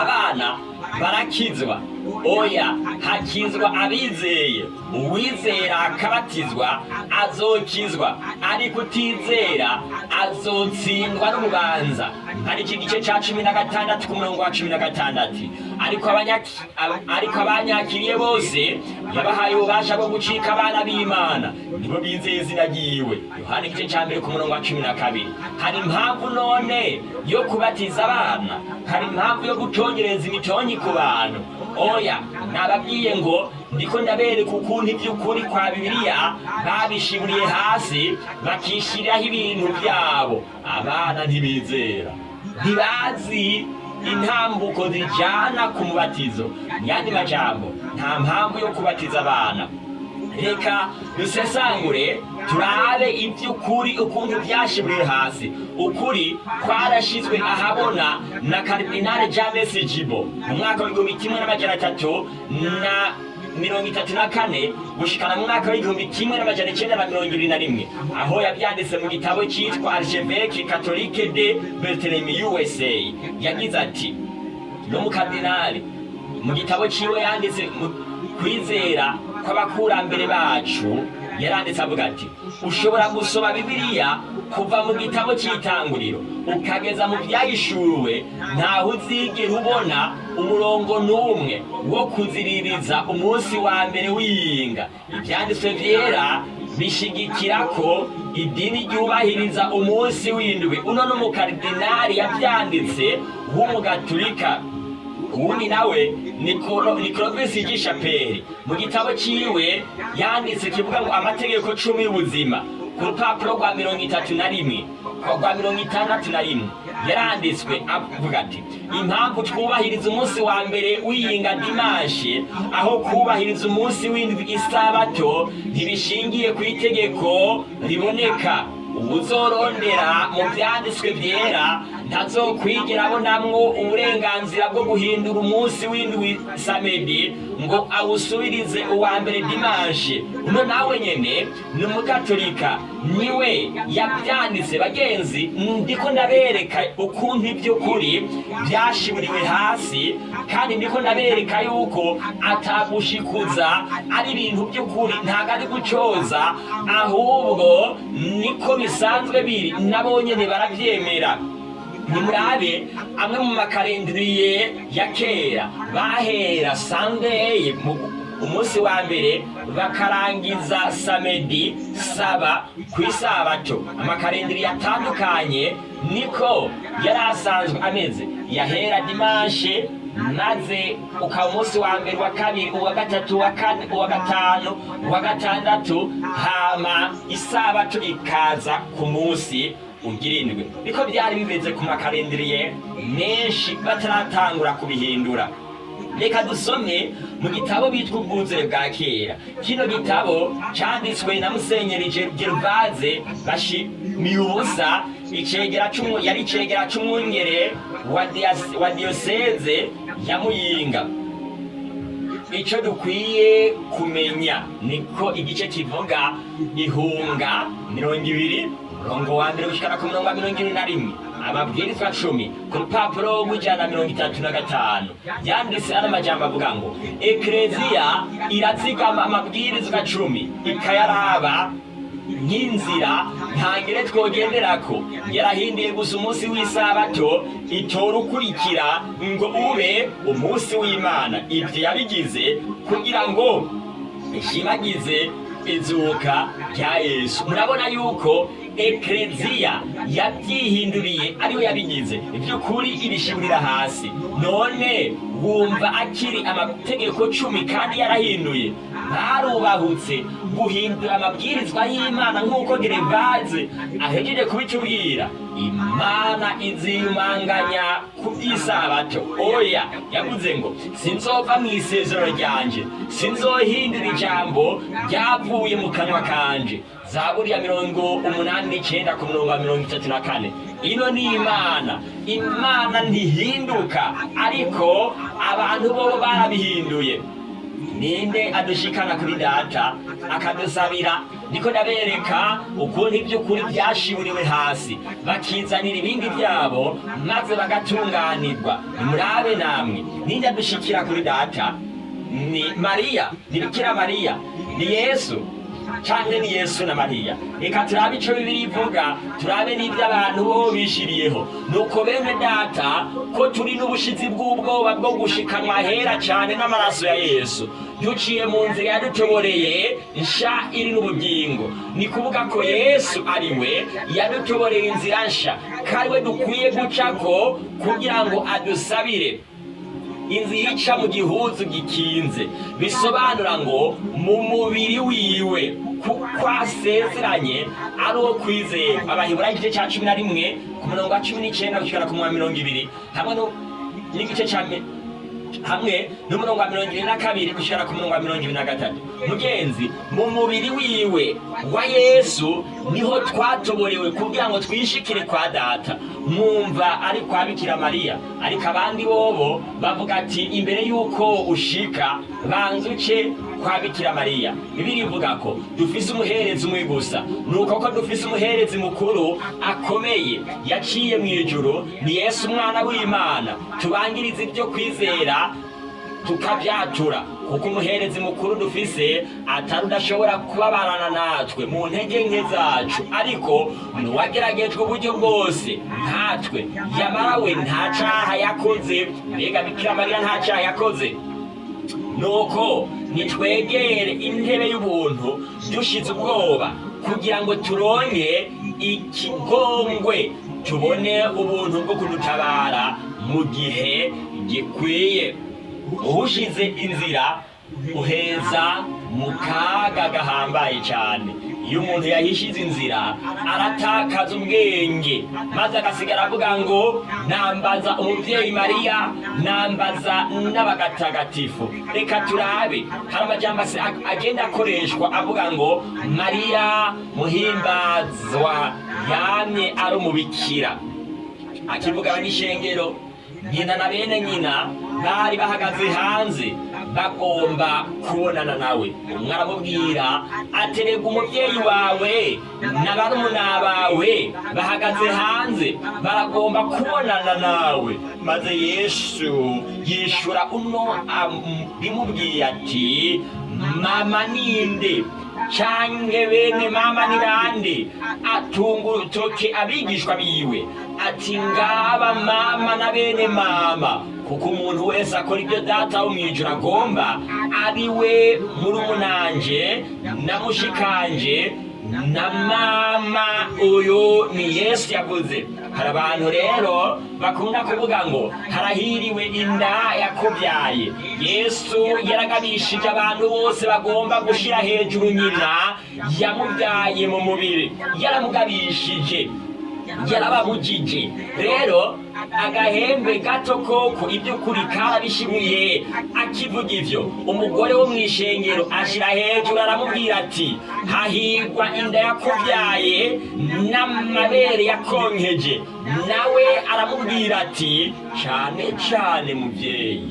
abana barakizwa oya hakizwa abizeye. Uwizera akabatizwa azokizwa. Ariko utizera azotsindwa n'urubanza. Ari iki gice cya cumi na gatandatu ku murongo wa cumi na gatandatu? Ariko abanyaki- ab- ariko abanyakiriye bose yabahaye ububasha bwo gucika abana b'imana. Nibo bizeye izina ryiwe. Yohana igice cya mbere ku murongo wa cumi na kabiri. Hari impamvu none yo kubatiza abana? Hari impamvu yo gutongereza imitonyi ku bantu? Oya nababwiye ngo ndiko ndabereka ukuntu iby'ukuri kwa bibiliya babishiburiye hasi bakishyiriraho ibintu byabo. Abana ntibizera. Ntibazi intambuko zijyana ku mubatizo. Mu yandi majambo nta mpamvu yo kubatiza abana. Reka dusesangure turabe iby'ukuri ukuntu byashiburiye hasi. Ukuri kwarashyizwe ahabona na karidinali james jibo. Mu mwaka w'igihumbi kimwe n'amajana atatu na mirongo itatu na kane gushikana mu mwaka w'igihumbi kimwe n'amajana icyenda na mirongo ibiri na rimwe. Aho yabyanditse mu gitabo cyitwa archevêque catholique de Bethlehem USA yagize ati n'umukardinali mu gitabo ciwe yanditse kwizera kw'abakurambere bacu yaranditse avuga ati ushobora gusoma bibiliya kuva mu gitabo cy'itanguriro ukageza mu byahishuwe ntaho uzigera ubona umurongo n'umwe wo kuziririza umunsi wa mbere w'iyinga ibyanditswe byera bishigikira ko idini ryubahiriza umunsi w'indwi. Uno n'umukaridinali yabyanditse w'umugaturika uwundi nawe ni ni Clovis Gishaperi mu gitabo ciwe yanditse kivuga ngo amategeko cumi y'ubuzima. Ku rupapuro rwa mirongo itatu na rimwe. Rwa mirongo itandatu na rimwe. Yaranditswe avuga ati impamvu twubahiriza umunsi wa mbere w'iyinga dimashe aho kubahiriza umunsi w'indwi isabato ntibishingiye ku itegeko riboneka. Ubuzorondera mu byanditswe byera ntazokwigera abonamwo uburenganzira bwo guhindura umunsi w'indwi samedi ngo awusubirize uwa mbere dimashe uno nawe nyene ni umugatolika ni we yabyanditse bagenzi ndiko ndabereka ukuntu iby'ukuri byashiburiwe hasi kandi ndiko ndabereka yuko atagushikuza ari ibintu by'ukuri ntabwo ari gucoza ahubwo niko bisanzwe biri nabo nyene barabyemera nimurabe amwe mu makarendiriye ya kera. Bahera sandeye umunsi wa mbere bakarangiza samedi saba ku isabato. Amakarendiriye atandukanye niko yari asanzwe ameze. Yahera dimashe maze ukaba umunsi wa mbere wa kabiri uwa gatatu uwa gatanu uwa gatandatu. Hama isabato ikaza ku munsi ugirindwe niko byari bimeze ku makarendiriye menshi bataratangura kubihindura. Reka dusome mu gitabo bitwa ubwuzure bwa kera. Kino gitabo cyanditswe na musenyeri gervaze bashimiye ubusa yari icegera dias- wa diyoseze ya muyinga. Icyo dukwiye kumenya niko igice kivuga ihunga mirongo ibiri umurongo wa mbere gushikana ku murongo wa mirongo ibiri na rimwe. Amabwirizwa cumi ku rupapuro rw'ijana na mirongo itatu na gatanu. Yanditse ano majambo avuga ngo ekereziya irazigama amabwirizwa cumi ikayaraba nk'inzira ntangire twogenderako. Yarahinduye gusa umunsi w'isabato itora ukurikira ngo ube umunsi w'imana. Ibyo yabigize kugira ngo ishimagize izuka rya yesu. Murabona yuko ekereziya yabyihinduriye ari we yabigize iby'ukuri ibishimurira hasi. None wumva akiri amategeko cumi kandi yarahinduye. Barubahutse guhindura amabwirizwa y'imana nk'uko gerevaze ahejeje kubitubwira imana iziyumanganya ku by'isabato oya yavuze ngo sinzova mu isezerano ryanje. Sinzohindura ijambo ryavuye mu kanwa kanje. Zaburi ya mirongo umunani n'icyenda ku murongo wa mirongo itatu na kane. Ino ni imana. Imana ntihinduka ariko abantu bo barabihinduye. Ninde adushikana kuri data akadusabira? Niko ndabereka ukuntu iby'ukuri byashiburiwe hasi. Bakizanira ibindi byabo maze bagatunganirwa. Nimurabe namwe. Ninde adushikira kuri data? Ni mariya. Ni bikira mariya. Ni yesu. Canke ni yesu na mariya. Reka turabe ico bibiri ivuga turabe n'ibyo abantu bo bishiriyeho. Nuko bene data ko turi n'ubushizi bw'ubwoba bwo gushikanwa hera cane n'amaraso ya yesu. Duciye mu nzira yadutoboreye nsha iri n'ubugingo. Ni kuvuga ko yesu ari we yadutoboreye inzira nsha kandi we dukwiye gucako kugira ngo adusabire. Inzira ica mu gihuzu gikinze. Bisobanura ngo mu mubiri wiwe. Kuko asezeranye ari uwo kwizera abaheburayo igice cya cumi na rimwe ku murongo wa cumi n'icyenda gushyira ku wa mirongo ibiri. Hamwe n'igice cya hamwe n'umurongo wa mirongo ibiri na kabiri gushyira ku murongo wa mirongo ibiri na gatatu. Mugenzi mu mubiri wiwe wa yesu ni ho twatoborewe kugira ngo twishikire kwa data. Mwumva ari kwa bikira mariya. Ariko abandi bobo bavuga ati imbere y'uko ushika banza uce kwa bikira mariya. Bibiri ivuga ko dufise umuherezi umwe gusa. Nuko ko dufise umuherezi mukuru akomeye yaciye mu ijuru ni yesu umwana w'imana. Tubangiriza ibyo kwizera tukabyatura kuko umuherezi mukuru dufise atari udashobora kubabarana natwe mu ntege nke zacu. Ariko nuwageragejwe uburyo bwose. Nkatwe. Yamara we nta caha yakoze. Mbega bikira mariya nta caha yakoze? Nuko nitwegere intebe y'ubuntu dushize ubwoba kugira ngo turonke ikigongwe tubone ubuntu bwo kudutabara mu gihe gikwiye. Uhushize inzira uheza mu kaga gahambaye cyane iyo umuntu yahishize inzira. Aratakaza ubwenge. Maze agasigara avuga ngo nambaza umubyeyi mariya nambaza n'abagatagatifu reka turabe. Hari ag- agenda akoreshwa avuga ngo mariya muhimbazwa yamye ari umubikira akivugana n'ishengero. Nyina na bene nyina bari bahagaze hanze. Bagomba kubonana nawe. Umwe aramubwira aterega umubyeyi wawe na barumuna bawe bahagaze hanze baragomba kubonana nawe. Maze yesu yishura uno bimubwiye ati mama ninde? Canke bene mama ni bande atunga urutoke abigishwa biwe. Ati ngaba mama na bene mama. Kuko umuntu wese akora ibyo data wo mw'ijuru agomba ari we murumunanje na mushikanje na mama uyu ni yesu yavuze. Hari abantu rero bakunda kuvuga ngo harahiriwe inda yakubyaye yesu yaragabishije abantu bose bagomba gushyira hejuru nyina yamubyaye mu mubiri yaramugabishije yarababujije. Rero agahembe gato koko iby'ukuri karabishibuye akivuga ivyo. Umugore wo mw'ishengero ashira hejuru aramubwira ati hahigwa inda yakubyaye n'amabere yakonkeje. Nawe aramubwira ati cane cane muvyeyi.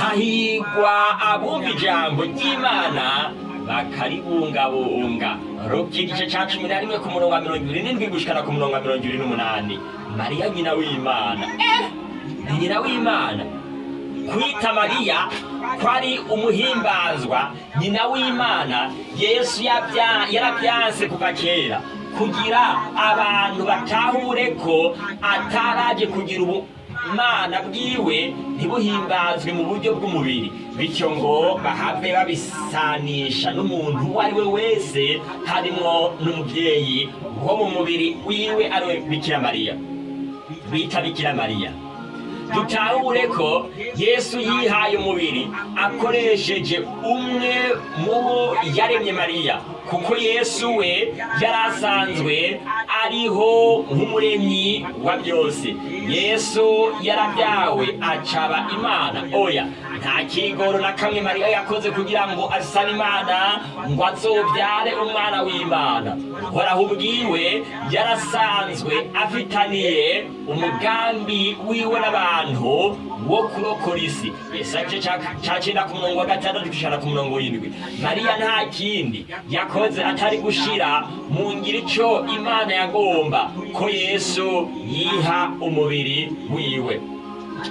Hahigwa abumva ijambo ry'imana bakaribungabunga. Ruki igice ca cumi na rimwe ku murongo wa mirongo ibiri n'indwi gushikana ku murongo wa mirongo ibiri n'umunani. Mariya nyina w'imana eh ni nyina w'imana kwita mariya ko ari umuhimbazwa nyina w'imana yesu yarabyanse kuva kera kugira abantu batahure ko ataraje kugira ubumana bwiwe ntibuhimbazwe mu buryo bw'umubiri. Bityo ngo bahave babisanisha n'umuntu uwo ari we wese harimwo n'umubyeyi wo mu mubiri wiwe ari we bikira mariya bita bikira mariya dutahure ko yesu yihaye umubiri akoresheje umwe mu bo yaremye mariya. Kuko yesu we yari asanzwe ariho nk'umuremyi wa byose. Yesu yarabyawe acaba imana. Oya nta kigoro na kamwe mariya yakoze kugira ngo asane imana ngo azobyare umwana w'imana. Uhoraho ubwiwe yarasanzwe afitaniye umugambi wiwe n'abantu wo kurokora isi. Yesaje ca cenda ku murongo wa gatandatu gushana ku murongo w'indwi. Mariya nta kindi yakoze atari gushira mu ngiro ico imana yagomba. Ko yesu yiha umubiri wiwe.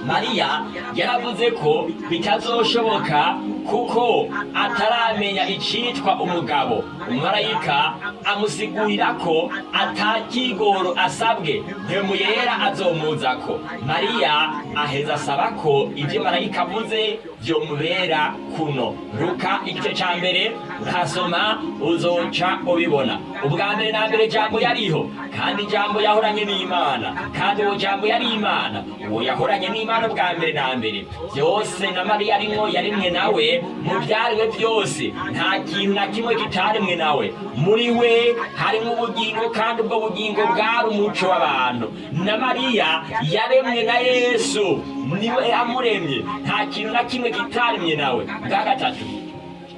Mariya yaravuze ko bitazoshoboka kuko ataramenya icitwa umugabo. Umumarayika amusigurira ko atakigoro asabwe. Mpemu yera azomuzako mariya aheza asaba ko ibyo marayika avuze vyomubera kuno. Ruka igice ca mbere urahasoma uzoca ubibona. Ubwa mbere na mbere jambo yariho. Kandi jambo yahoranye n'imana. Kandi uwo jambo yari imana. Uwo yahoranye n'imana bwa mbere na mbere. Byose na mariya arimwo yarimwe nawe mu byariwe byose. Nta kintu na kimwe kitaremwe nawe. Muri we harimo ubugingo kandi ubwo bugingo bwari umuco w'abantu. Na mariya yaremwe na yesu. Niwe yamuremye nta kintu na kimwe kitaremye nawe. Bwa gatatu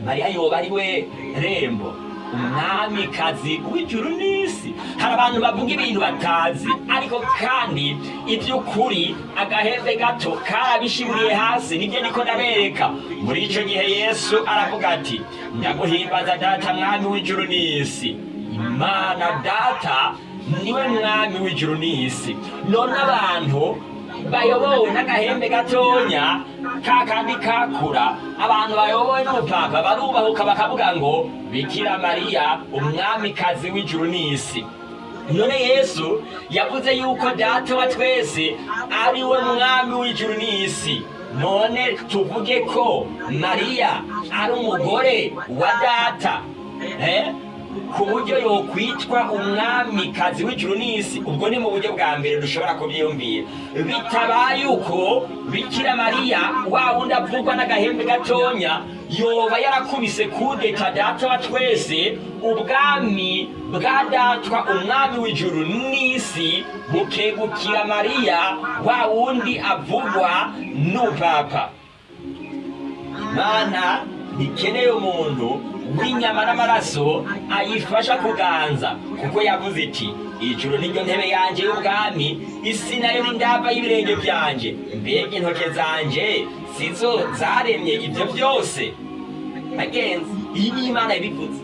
mariya yoba ari we rembo. Umwamikazi w'ijuru n'isi hari abantu bavuga ibintu batazi ariko kandi iby'ukuri agahembe gato karabishiburiye hasi ni byo niko ndabereka. Muri icyo gihe yesu aravuga ati ndaguhimbaza data mwami w'ijuru n'isi imana data ni we mwami w'ijuru n'isi none abantu bayobowe n'agahembe gatonya ka kakura abantu bayobowe n'umupapa barubahuka bakavuga ngo bikira mariya umwamikazi w'ijuru n'isi. None yesu yavuze yuko data wa twese ari we mwami w'ijuru n'isi. None tuvuge ko mariya ari umugore wa data. Eh? Ku buryo yokwitwa umwamikazi w'ijuru n'isi. Ubwo ni mu buryo bwa mbere dushobora kubyiyumvira. Bitabaye uko bikira mariya wa wundi avugwa n'agahembe gatonya yoba yarakubise kudeta data wa twese ubwami bwa datwa umwami w'ijuru n'isi bukegukira mariya wa wundi avugwa n'upapa. Imana ntikeneye umuntu w'inyama n'amaraso ayifasha kuganza kuko yavuze iti ijuru niryo ntebe yanjye y'ubwami isi na yo ni ndava y'ibirenge byanjye mbega intoke zanjye sizo zaremye ibyo byose. Bagenzi iyi ni imana yabivuze.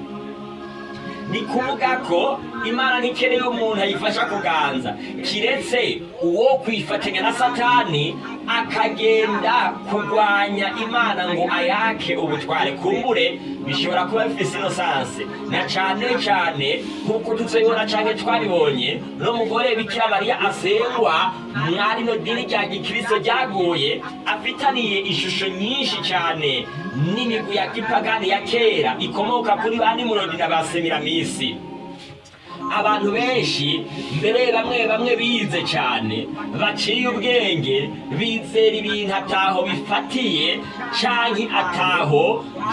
Ni kuvuga ko imana ntikeneye umuntu ayifasha kuganza. Kiretse uwo kwifatanya na satani akagenda kurwanya imana ngo ayake ubutware. Kumbure bishobora kuba bifise inosanse na cane cane nk'uko tuzobibona canke twabibonye n'umugore bikira mariya asengwa mwari no dini rya gikristo ryaguye afitaniye ishusho nyinshi cane n'imigwi ya gipagani ya kera ikomoka kuri ba nimurodi na ba semiramisi abantu benshi mbere bamwe bamwe bize cyane. Baciye ubwenge bizera ibintu ataho bifatiye canke ataho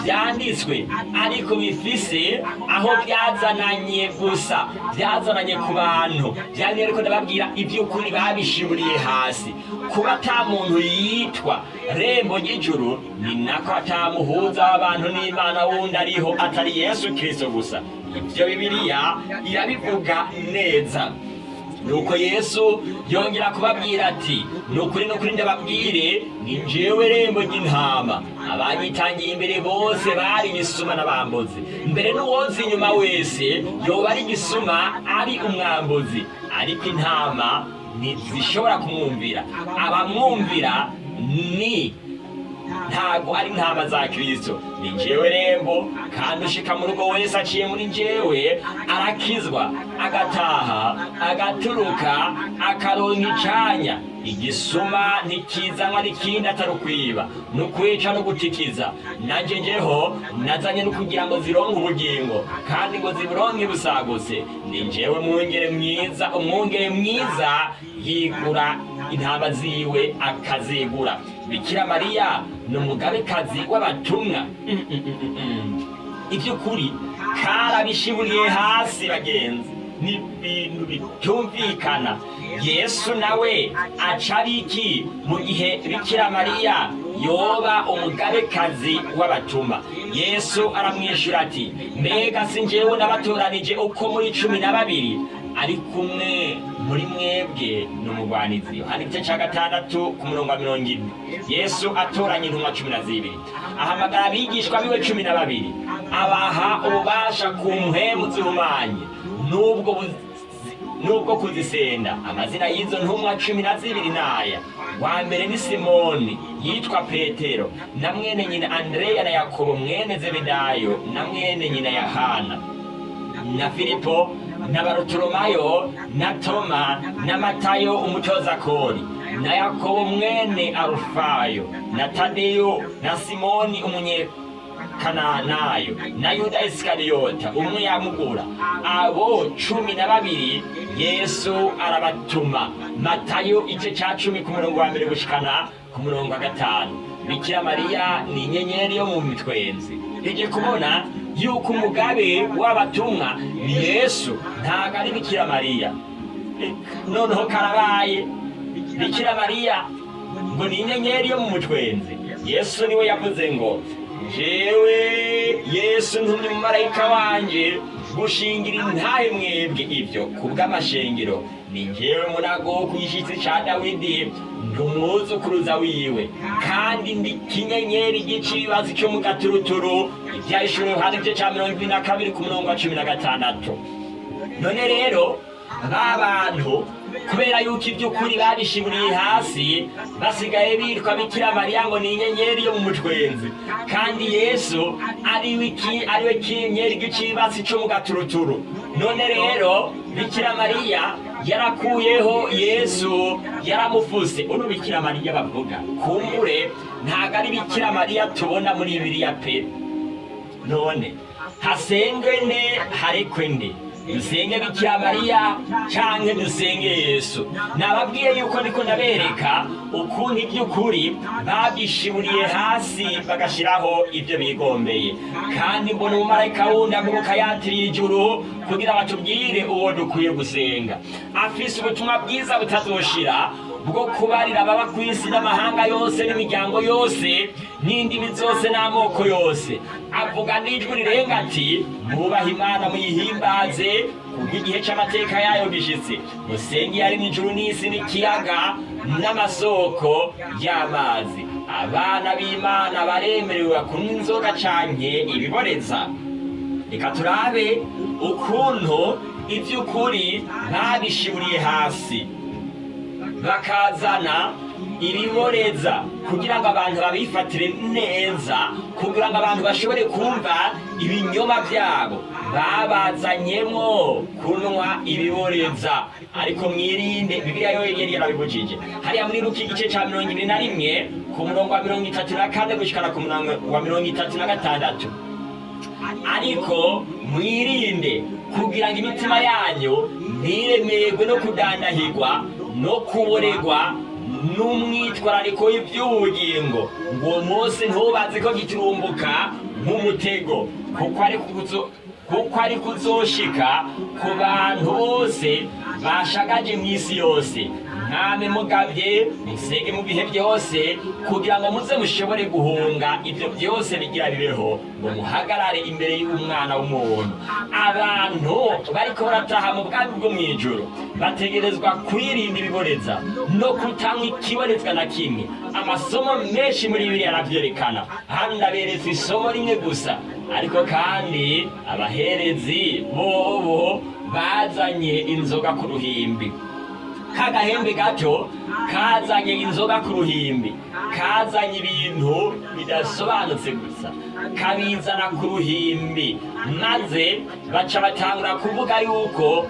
byanditswe. Ariko bifise aho byazananye gusa byazananye ku bantu. Byari ariko ndababwira iby'ukuri babishiburiye hasi. Kuba ata muntu yitwa rembo ry'ijuru ni nako atamuhuza w'abantu n'imana wundi ariho atari yesu kirisito gusa. Ibyo bibiliya irabivuga neza. Nuko yesu yongera kubabwira ati ni ukuri ni ukuri ndababwire ni njyewe rembo ry'intama. Abanyitangiye imbere bose bari igisuma n'abambuzi. Mbere n'uwoza inyuma wese yoba ari igisuma ari umwambuzi. Ariko intama ntizishobora kumwumvira. Abamwumvira ni ntabwo ari intama za kirisito ni njyewe rembo kandi ushika mu rugo wese aciye muri njyewe arakizwa agataha agaturuka akaronka icanya igisuma ntikizanwa n'ikindi atari ukwiba. Ni ukwica no gutikiza. Nanjye njeho nazanye no kugira ngo zironke ubugingo kandi ngo ziburonke busagutse ni njyewe mwungere mwiza umwungere mwiza yigura intama ziwe akazigura. Bikira mariya ni umugabekazi w'abatumwa. Iby'ukuri karabishiburiye hasi bagenzi. Ni ibintu bitumvikana. Yesu nawe aca iki mu gihe bikira mariya yoba umugabekazi w'abatuma yesu aramwishyura ati mbega si njyewe nabatoranije uko muri cumi na babiri? Ari kumwe muri mwebwe ni umugwanizi yohana igice cya gatandatu ku murongo wa mirongo ine. Yesu atoranya intumwa cumi na zibiri. Ahamagara abigishwa biwe cumi na babiri. Abaha ububasha ku mpemu zihumanye n'ubwo nubwo kuzisenda. Amazina y'izo ntumwa cumi na zibiri n'aya wa mbere ni simoni yitwa petero. Na mwene nyina andreya na yakobo mwene zebedayo. Na mwene nyina yohana. Na filipo na barutolomayo na toma na matayo umutoza kori na yakobo mwene arufayo na tadeyo na simoni umunye kananayo na yuda isikariyota umwe yamugura. Abo cumi na babiri yesu arabatuma. Matayo igice cya cumi ku murongo wa mbere gushikana ku murongo wa gatanu. Bikira mariya ni inyenyeri yo mu mitwenzi. Ije kubona yuko umugabe w'abatumwa ni yesu. Ntabwo ari bikira mariya. Noneho karabaye. Bikira mariya ngo ni inyenyeri yo mu mutwenzi. Yesu ni we yavuze ngo jewe yesu ntumye umumarayika wanje gushingira intahe mwebwe ibyo. Kubw'amashengero ni njyewe munago ku gishyitsi ca dawidi. Umwuzukuruza wiwe. Kandi ndi kinyenyeri g'ikibazo cyo mu gaturuturu ibyahishuriwe hano igice ca mirongo ibiri na kabiri ku murongo wa cumi na gatandatu. None rero ba bantu kubera yuko iby'ukuri babishiburiye hasi basigaye bitwa bikira mariya ngo ni inyenyeri yo mu mutwenzi. Kandi yesu ari we kinyenyeri g'ikibatsi cyo mu gaturuturu. None rero bikira mariya yarakuyeho yesu yaramufuse uno bikira mariya bavuga kumbure ntabwo ari bikira mariya tubona muri bibiliya pe. None hasengwe nde? Harekwe nde? Dusenge bikira mariya canke dusenge yesu. Nababwiye yuko ndiko ndabereka ukuntu iby'ukuri babishiburiye hasi bagashiraho ibyo bigombeye. Kandi mbona umumarayika wundi aguruka yatiriye ijuru kugira batubwire uwo dukwiye gusenga. Afise ubutumwa bwiza butazoshira bwo kubarira ababa ku isi n'amahanga yose n'imiryango yose n'indimi zose n'amoko yose. Avuga n'ijwi rirenga ati mwubahe imana muyihimbaze kuko igihe c'amateka yayo gishitse musenge yari n'ijuru n'isi n'ikiyaga n'amasoko y'amazi. Abana b'imana baremerewe kunywa inzoga canke ibiboreza reka turabe ukuntu iby'ukuri babishiburiye hasi. Bakazana ibiboreza kugira ngo abantu babifatire neza kugira ngo abantu bashobore kumva ibinyoma byabo. Babazanyemo kunywa ibiboreza ariko mwirinde bibiliya yo yari yarabibujije hariya muri luka igice cya mirongo ibiri na rimwe ku murongo wa mirongo itatu na kane gushikana ku murongo wa mirongo itatu na gatandatu. Ariko mwirinde kugira ngo imitima yanyu ntiremerwe no kudandahirwa no kuboregwa n'umwitwarariko w'iby'ubugingo. Ngo uwo munsi ntubaze ko giturumbuka nk'umutego kuko ari kuzoshika ku bantu bose bashagaje mu isi yose. Mwami mugabye musenge mu bihe byose kugira ngo muze mushobore guhunga ibyo byose bigira bibeho ngo muhagarare imbere y'umwana w'umuntu. Abantu bariko barataha mu bwami bwo mu ijoro bategerezwa kwirinda ibiboreza no kutanywa ikiborezwa na kimwe. Amasomo menshi muri bibiri aravyerekana hano ndaberetse isomo rimwe gusa. Ariko kandi abaherezi bobo bazanye inzoga ku ruhimbi. Kagahembe gato kazanye inzoga ku ruhimbi kazanye ibintu bidasobanutse gusa. Kabizana ku ruhimbi maze baca batangura kuvuga yuko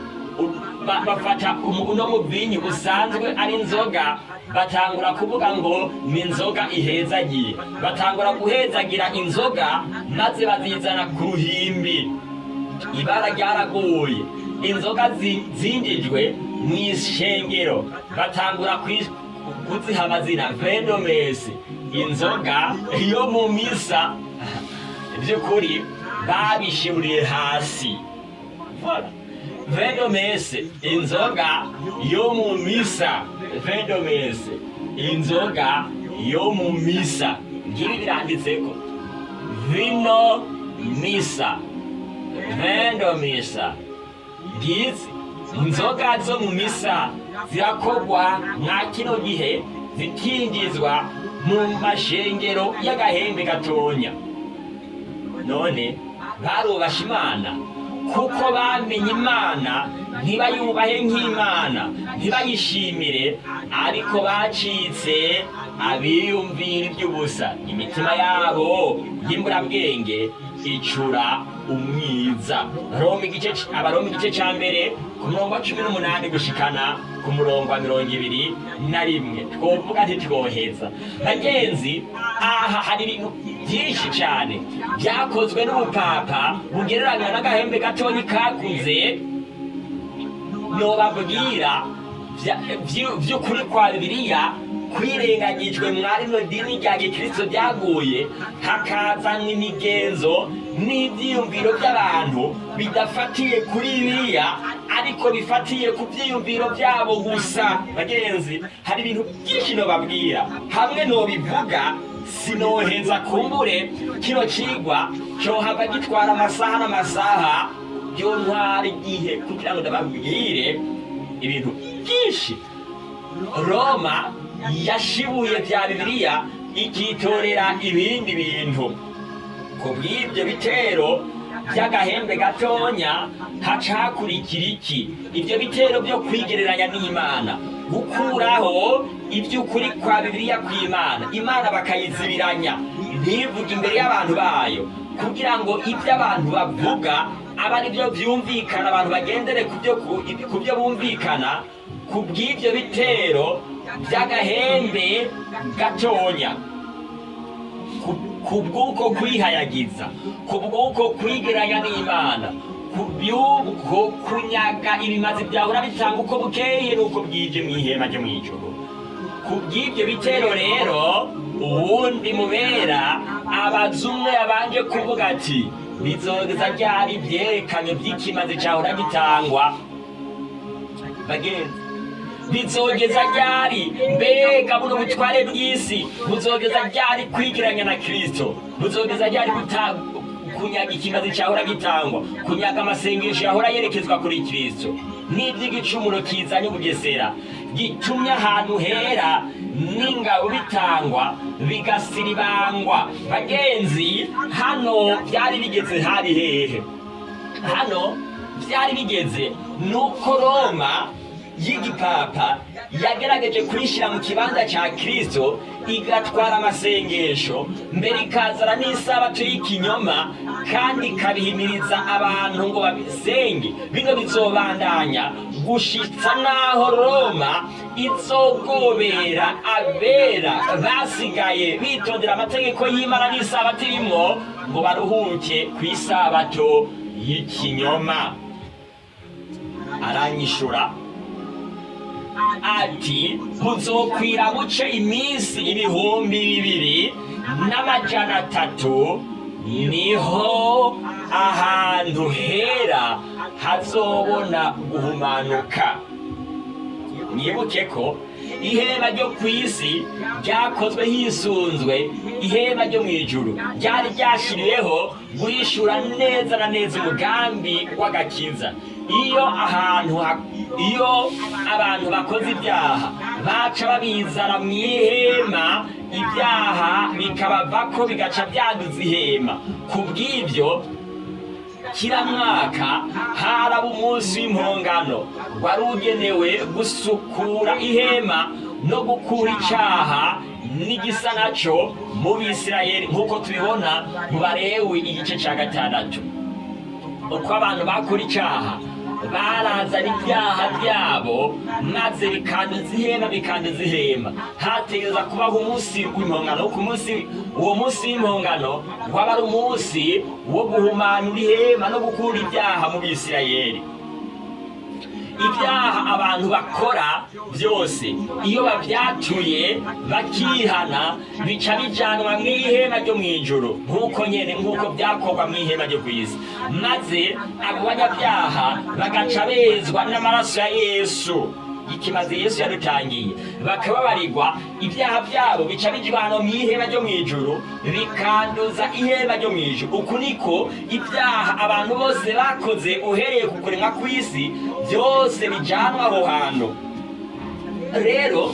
bafata uno mubinyi usanzwe ari inzoga batangura kuvuga ngo ni inzoga ihezagiye. Batangura guhezagira inzoga maze bazizana ku ruhimbi ibara ryaraguye. Inzoga zi- zinjijwe mu ishengero. Batangura kuziha amazina. Venomesi inzoga yo mu misa. By'ukuri babishiburiye hasi. Venomese inzoga yo mu misa. Venomese inzoga yo mu misa. Ngibi biranditseko vino misa. Vendo misa ngizi inzoga zo mu misa zirakorwa mwa kino gihe zikinjizwa mu mashengero y'agahembe gatonya. None barubasha imana kuko bamenye imana ntibayubahe nk'imana ntibayishimire ariko bacitse abiyumvira iby'ubusa. Imitima yabo y'imburabwenge icura umwiza. Roma igice cya mbere ku murongo wa cumi n'umunani gushikana ku murongo wa mirongo ibiri na rimwe. Twovuga ntitwoheza bagenzi aha hari ibintu byinshi cyane. Byakozwe n'ubupapa bugereranywa n'agahembe gatonyi kakuze nobabwira vy'ukuri kwa bibiliya kwirengagijwe mwari no dini rya gikristo ryaguye hakazanwa imigenzo n'ivyiyumviro by'abantu bidafatiye kuri bibiliya ariko bifatiye ku vyiyumviro vyabo gusa. Bagenzi hari ibintu byinshi nobabwira. Hamwe nobivuga sinoheza kumbure. Kino cigwa cohava gitwara amasaha n'amasaha byo ntwara igihe kugira ngo ndababwire ibintu byinshi. Roma yashibuye bya bibiliya ikitorera ibindi bintu. Ku bw'ibyo bitero by'agahembe gatonya haca hakurikira iki? Ibyo bitero byo kwigereranya n'imana. Gukuraho iby'ukuri kwa bibiliya kw'imana. Imana bakayizibiranya. Ntivuge imbere y'abantu bayo. Kugira ngo ibyo abantu bavuga abe ari byo byumvikana abantu bagendere ku byo bumvikana ku bw'ibyo bitero by'agahembe gatonya. Ku- bw'uko kwihayagiza ku bw'uko kwigeranya n'imana. Ku by'uko kunyaga ibimazi byahora bitanga uko bukeye n'uko bwije mu ihema ryo mu ijoro ku bw'ibyo bitero rero uwundi mubera abazumwe yabanje kuvuga ati bizogeza ryari byerekanye by'ikimazi cyahora gitangwa? Bagenzi bizogeza ryari? Mbega buno butware bw'isi. Buzogeza ryari kwigiranya na kristo? Buzogeza ryari kunyaga ikimazi cyahora gitangwa? Kunyaga amasengesho yahora yerekezwa kuri kristo? N'iby'igicumuro kizanye ubugesera. Gitumye ahantu hera n'ingabo bitangwa bigasiribangwa bagenzi hano byari bigeze hari hehe? Hano byari bigeze? Nuko roma y'igipapa yagerageje kurishyira mu kibanza cya kristo igatwara amasengesho. Mbere ikazana n'isabato y'ikinyoma kandi ikabihimiriza abantu ngo babisenge. Bino bizobandanya gushitsa n'aho roma izogobera abera basigaye bitondera amategeko y'imana n'isabato irimo ngo baruhuke ku isabato y'ikinyoma. Aranyishura. Ati buzokwira buce iminsi ibihumbi bibiri n'amajana atatu ni ho ahantu hera hazobona guhumanuka. Mwibuke ko ihema ryo ku isi ryakozwe hisunzwe ihema ryo mu ijuru ryari ryashyiriweho guhishura neza na neza umugambi w'agakiza. Iyo ahantu ha- iyo abantu bakoze ibyaha baca babizana mu ihema ibyaha bikabavako bigaca byanduza ihema. Ku bw'ibyo kila mwaka haraba umunsi w'impongano wari ugenewe gusukura ihema no gukura icaha n'igisa naco mu bisirayeli. Nk'uko tubibona mu barewi igice ca gatandatu. Uko abantu bakora icaha barazana ibyaha byabo maze bikanduza ihema bikanduza ihema hategereza kubaho umunsi w'impongano ku munsi uwo munsi w'impongano waba ari umunsi wo guhumanura ihema no gukura ibyaha mu bisirayeli. Ibyaha abantu bakora byose. Iyo babyatuye bakihana bica bijanwa mu ihema ryo mu ijoro nk'uko nyene nk'uko byakorwa mu ihema ryo ku isi. Maze abo banyabyaha bagaca bezwa n'amaraso ya yesu. Ikimaze yesu yadutangiye. Bakababarirwa ibyaha byabo bica bijwanwa mu ihema ryo mu ijoro bikanduza ihema ryo mu ijoro uku niko ibyaha abantu bose bakoze uhereye ku kuremwa kw'isi byose bijanwa aho hantu. Rero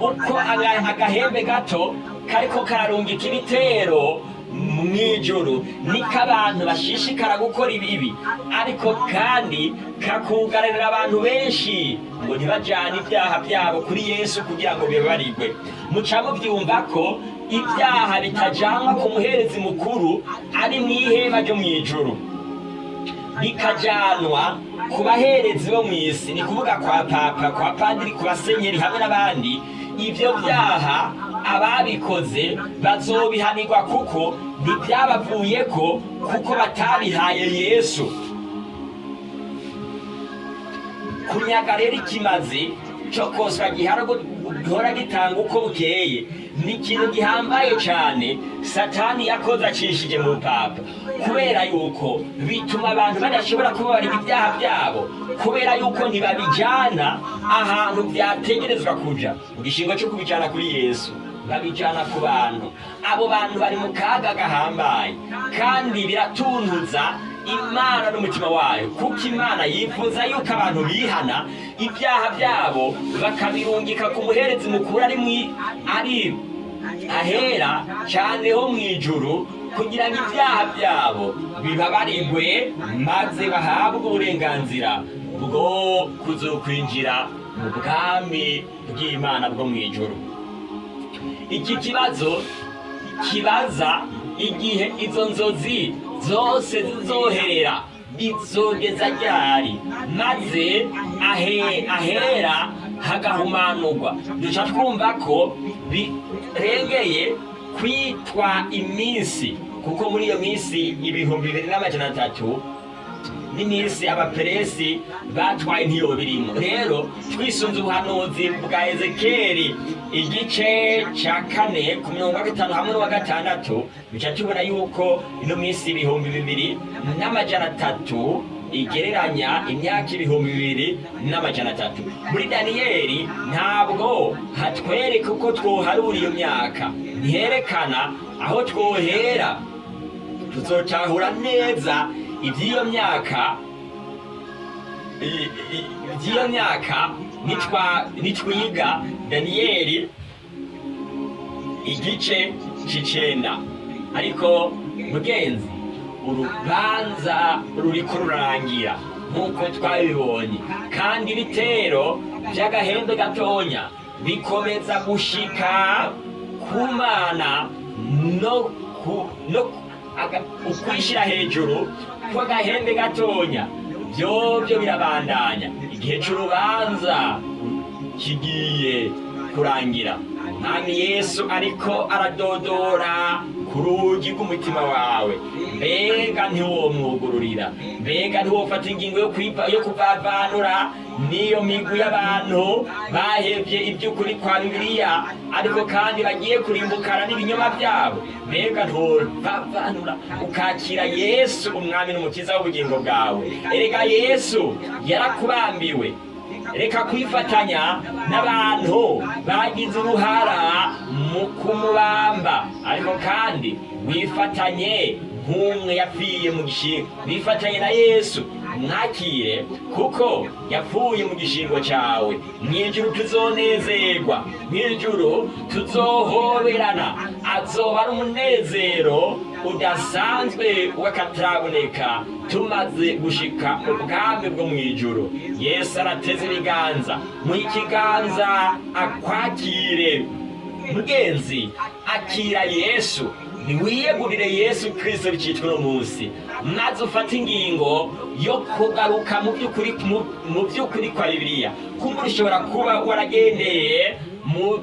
uko aga- agahembe gato kariko kararungika ibitero mw'ijoro. Niko abantu bashishikara gukora ibibi ariko kandi kakugararira abantu benshi ngo ntibajane ibyaha byabo kuri yesu kugira ngo bibabarirwe muca mubyumva ko ibyaha bitajanwa ku muherezi mukuru ari mu ihema ryo mu ijoro bikajanwa ku baherezi bo mu isi ni kuvuga kwa papa kwa padiri ku basenyeri hamwe n'abandi. Ibyo byaha ababikoze bazobihanirwa kuko ntibyabavuyeko kuko batabihaye yesu. Kunyaga rero ikimazi cyo koswa gihora gitanga uko bukeye. Ni ikintu gihambaye cyane satani yakoze acishije mu papa. Kubera yuko bituma abantu badashobora kubabarira ibyaha byabo kubera yuko ntibabijyana ahantu byategerezwa kuja. Mu gishingo cyo kubijyana kuri yesu. Babijyana ku bantu. Abo bantu bari mu kaga gahambaye. Kandi biratuntuza imana n'umutima wayo. Kuko imana yifuza yuko abantu bihana ibyaha byabo bakabirungika ku muherezi mukuru ari ahera cyane ho mu ijuru kugira ngo ibyaha byabo bibabarirwe maze bahabwe uburenganzira bwo kuzokwinjira mu bwami bw'imana bwo mu ijuru. Iki kibazo kibaza igihe izo nzozi zose zizoherera. Izogeza ryari? Maze ahe, ahera hagahumanurwa. Duca twumva ko birengeye kwitwa iminsi kuko muri iyo minsi ibihumbi bibiri n'amajana atatu n'iminsi abaperesi batwaye ntiyo birimo. Rero twisunze ubuhanuzi bwa ezekeri igice cya kane ku mirongo gatanu hamwe n'uwa gatandatu bica tubona yuko ino minsi ibihumbi bibiri n'amajana atatu igereranya imyaka ibihumbi bibiri n'amajana atatu. Muri daniyeli ntabwo hatwereka uko twoharura iyo myaka ntiherekana aho twohera. Tuzotahura neza iby'iyo myaka iby'iyo myaka nitwiga daniyeli igice c'icenda ariko mugenzi urubanza ruriko rurarangira nk'uko twabibonye. Kandi ibitero by'agahembe gatonya bikomeza gushika ku mana no ukwishyira hejuru kw'agahembe gatonya byobyo birabandanya. Igihe c'urubanza kigiye kurangira. Mwami yesu ariko aradodora. Ku rugi rw'umutima wawe mbega ntiwomwugururira mbega ntiwofata ingingo yo kuvavanura. N'iyo migwi y'abantu bahevye iby'ukuri kwa bibiliya ariko kandi bagiye kurimbukana n'ibinyoma byabo. Mbega ntovavanura ukakira yesu umwami n'umukiza w'ubugingo bwawe. Erega yesu yarakubambiwe. Reka kwifatanya n'abantu bagize uruhara mu kumubamba ariko kandi wifatanye nk'umwe yapfiye mu gishingo wifatanye na yesu mwakire kuko yapfuye mu gishingo cyawe. Mw'ijuru tuzonezerwa mw'ijuru tuzohoberana. Azoba ari umunezero udasanzwe w'akataraboneka tumaze gushika mu bwami bwo mu ijuru. Yesu arateze ibiganza. Mu ikiganza akwakire mugenzi akira yesu. Ntiwiyegurire yesu kirisito bicitwa uno munsi. Maze ufate ingingo yo kugaruka mu by'ukuri kwa bibiliya. Kumva ushobora kuba waragendeye mu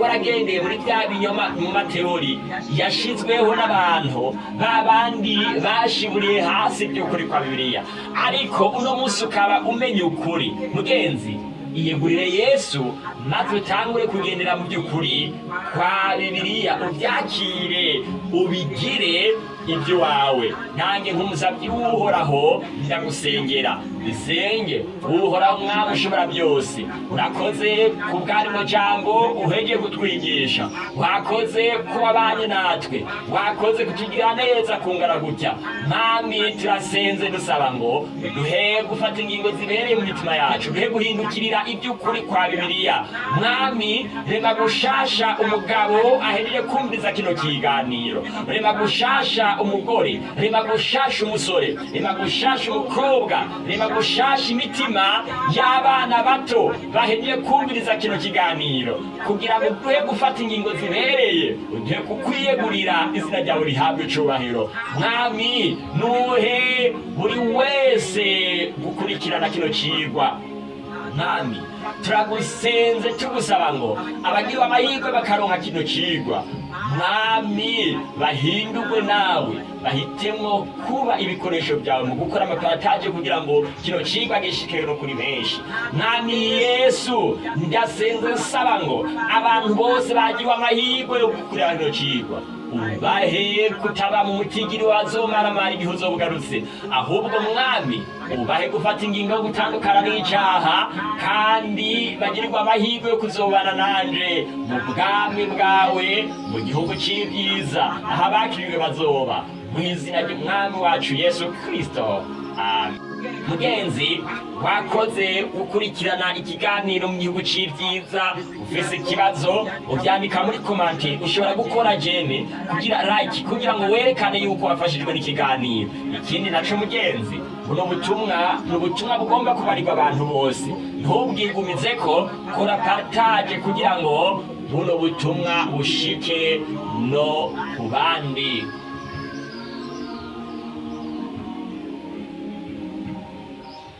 waragendeye muri bya binyoma mu mateori yashizweho n'abantu ba bandi bashiburiye hasi by'ukuri kwa bibiliya. Ariko uno munsi ukaba umenya ukuri. Mugenzi iyegurire yesu maze utangure kugendera mu by'ukuri kwa bibiliya ubyakire ubigire iby'iwawe. Nanjye nk'umusabyi w'uhoraho ndagusengera. Bisenge uhoraho umwami ushobora byose. Urakoze ku bwarimo jambo uhegeye kutwigisha. Wakoze ku wabanye natwe. Wakoze kutugira neza kungana gutya. Mwami turasenze dusaba ngo duhe gufata ingingo zibereye mu mitima yacu. Duhe guhindukirira iby'ukuri kwa bibiliya. Mwami rema gushasha umugabo ahejeje kumviriza kino kiganiro. Rema gushasha umugore rema gushasha umusore rema gushasha umukobwa rema gushasha imitima y'abana bato bahejeje kumviriza kino kiganiro. Kugira ngo duhe gufata ingingo zibereye uduhe kukwiyegurira izina ryawe rihabwe icubahiro. Mwami nuhe buri wese gukurikirana kino cigwa mwami turagusenze tugusaba ngo abagiriwe amahirwe bakaronka kino cigwa mwami bahindurwe nawe. Bahitemwo kuba ibikoresho byawe mu gukora amaparataje kugira ngo kino cigwa gishike no kuri benshi. Mwami yesu ndasenze nsaba ngo abantu bose bagiriwe amahirwe yo gukurira kino cigwa ubahe kutaba mu mutigiri wazomaramara igihe uzobugarutse ahubwo mwami ubahe gufata ingingo yo gutandukana n'icaha kandi bagirirwa amahirwe yo kuzobana nanje mu bwami bwawe mu gihugu c'ibyiza aho abakiriwe bazoba. Mu izina ry'umwami wacu yesu kristo. Amen. Mugenzi wakoze gukurikirana ikiganiro mu gihugu c'ibyiza ufise ikibazo uvyandika muri komante ushobora gukora jene kugira like kugira ngo werekane yuko wafashijwe n'ikiganiro. Ikindi naco mugenzi buno butumwa ni ubutumwa bugomba kubarirwa abantu bose. Ntubwigumize ko kora partage kugira ngo buno butumwa bushike no ku bandi.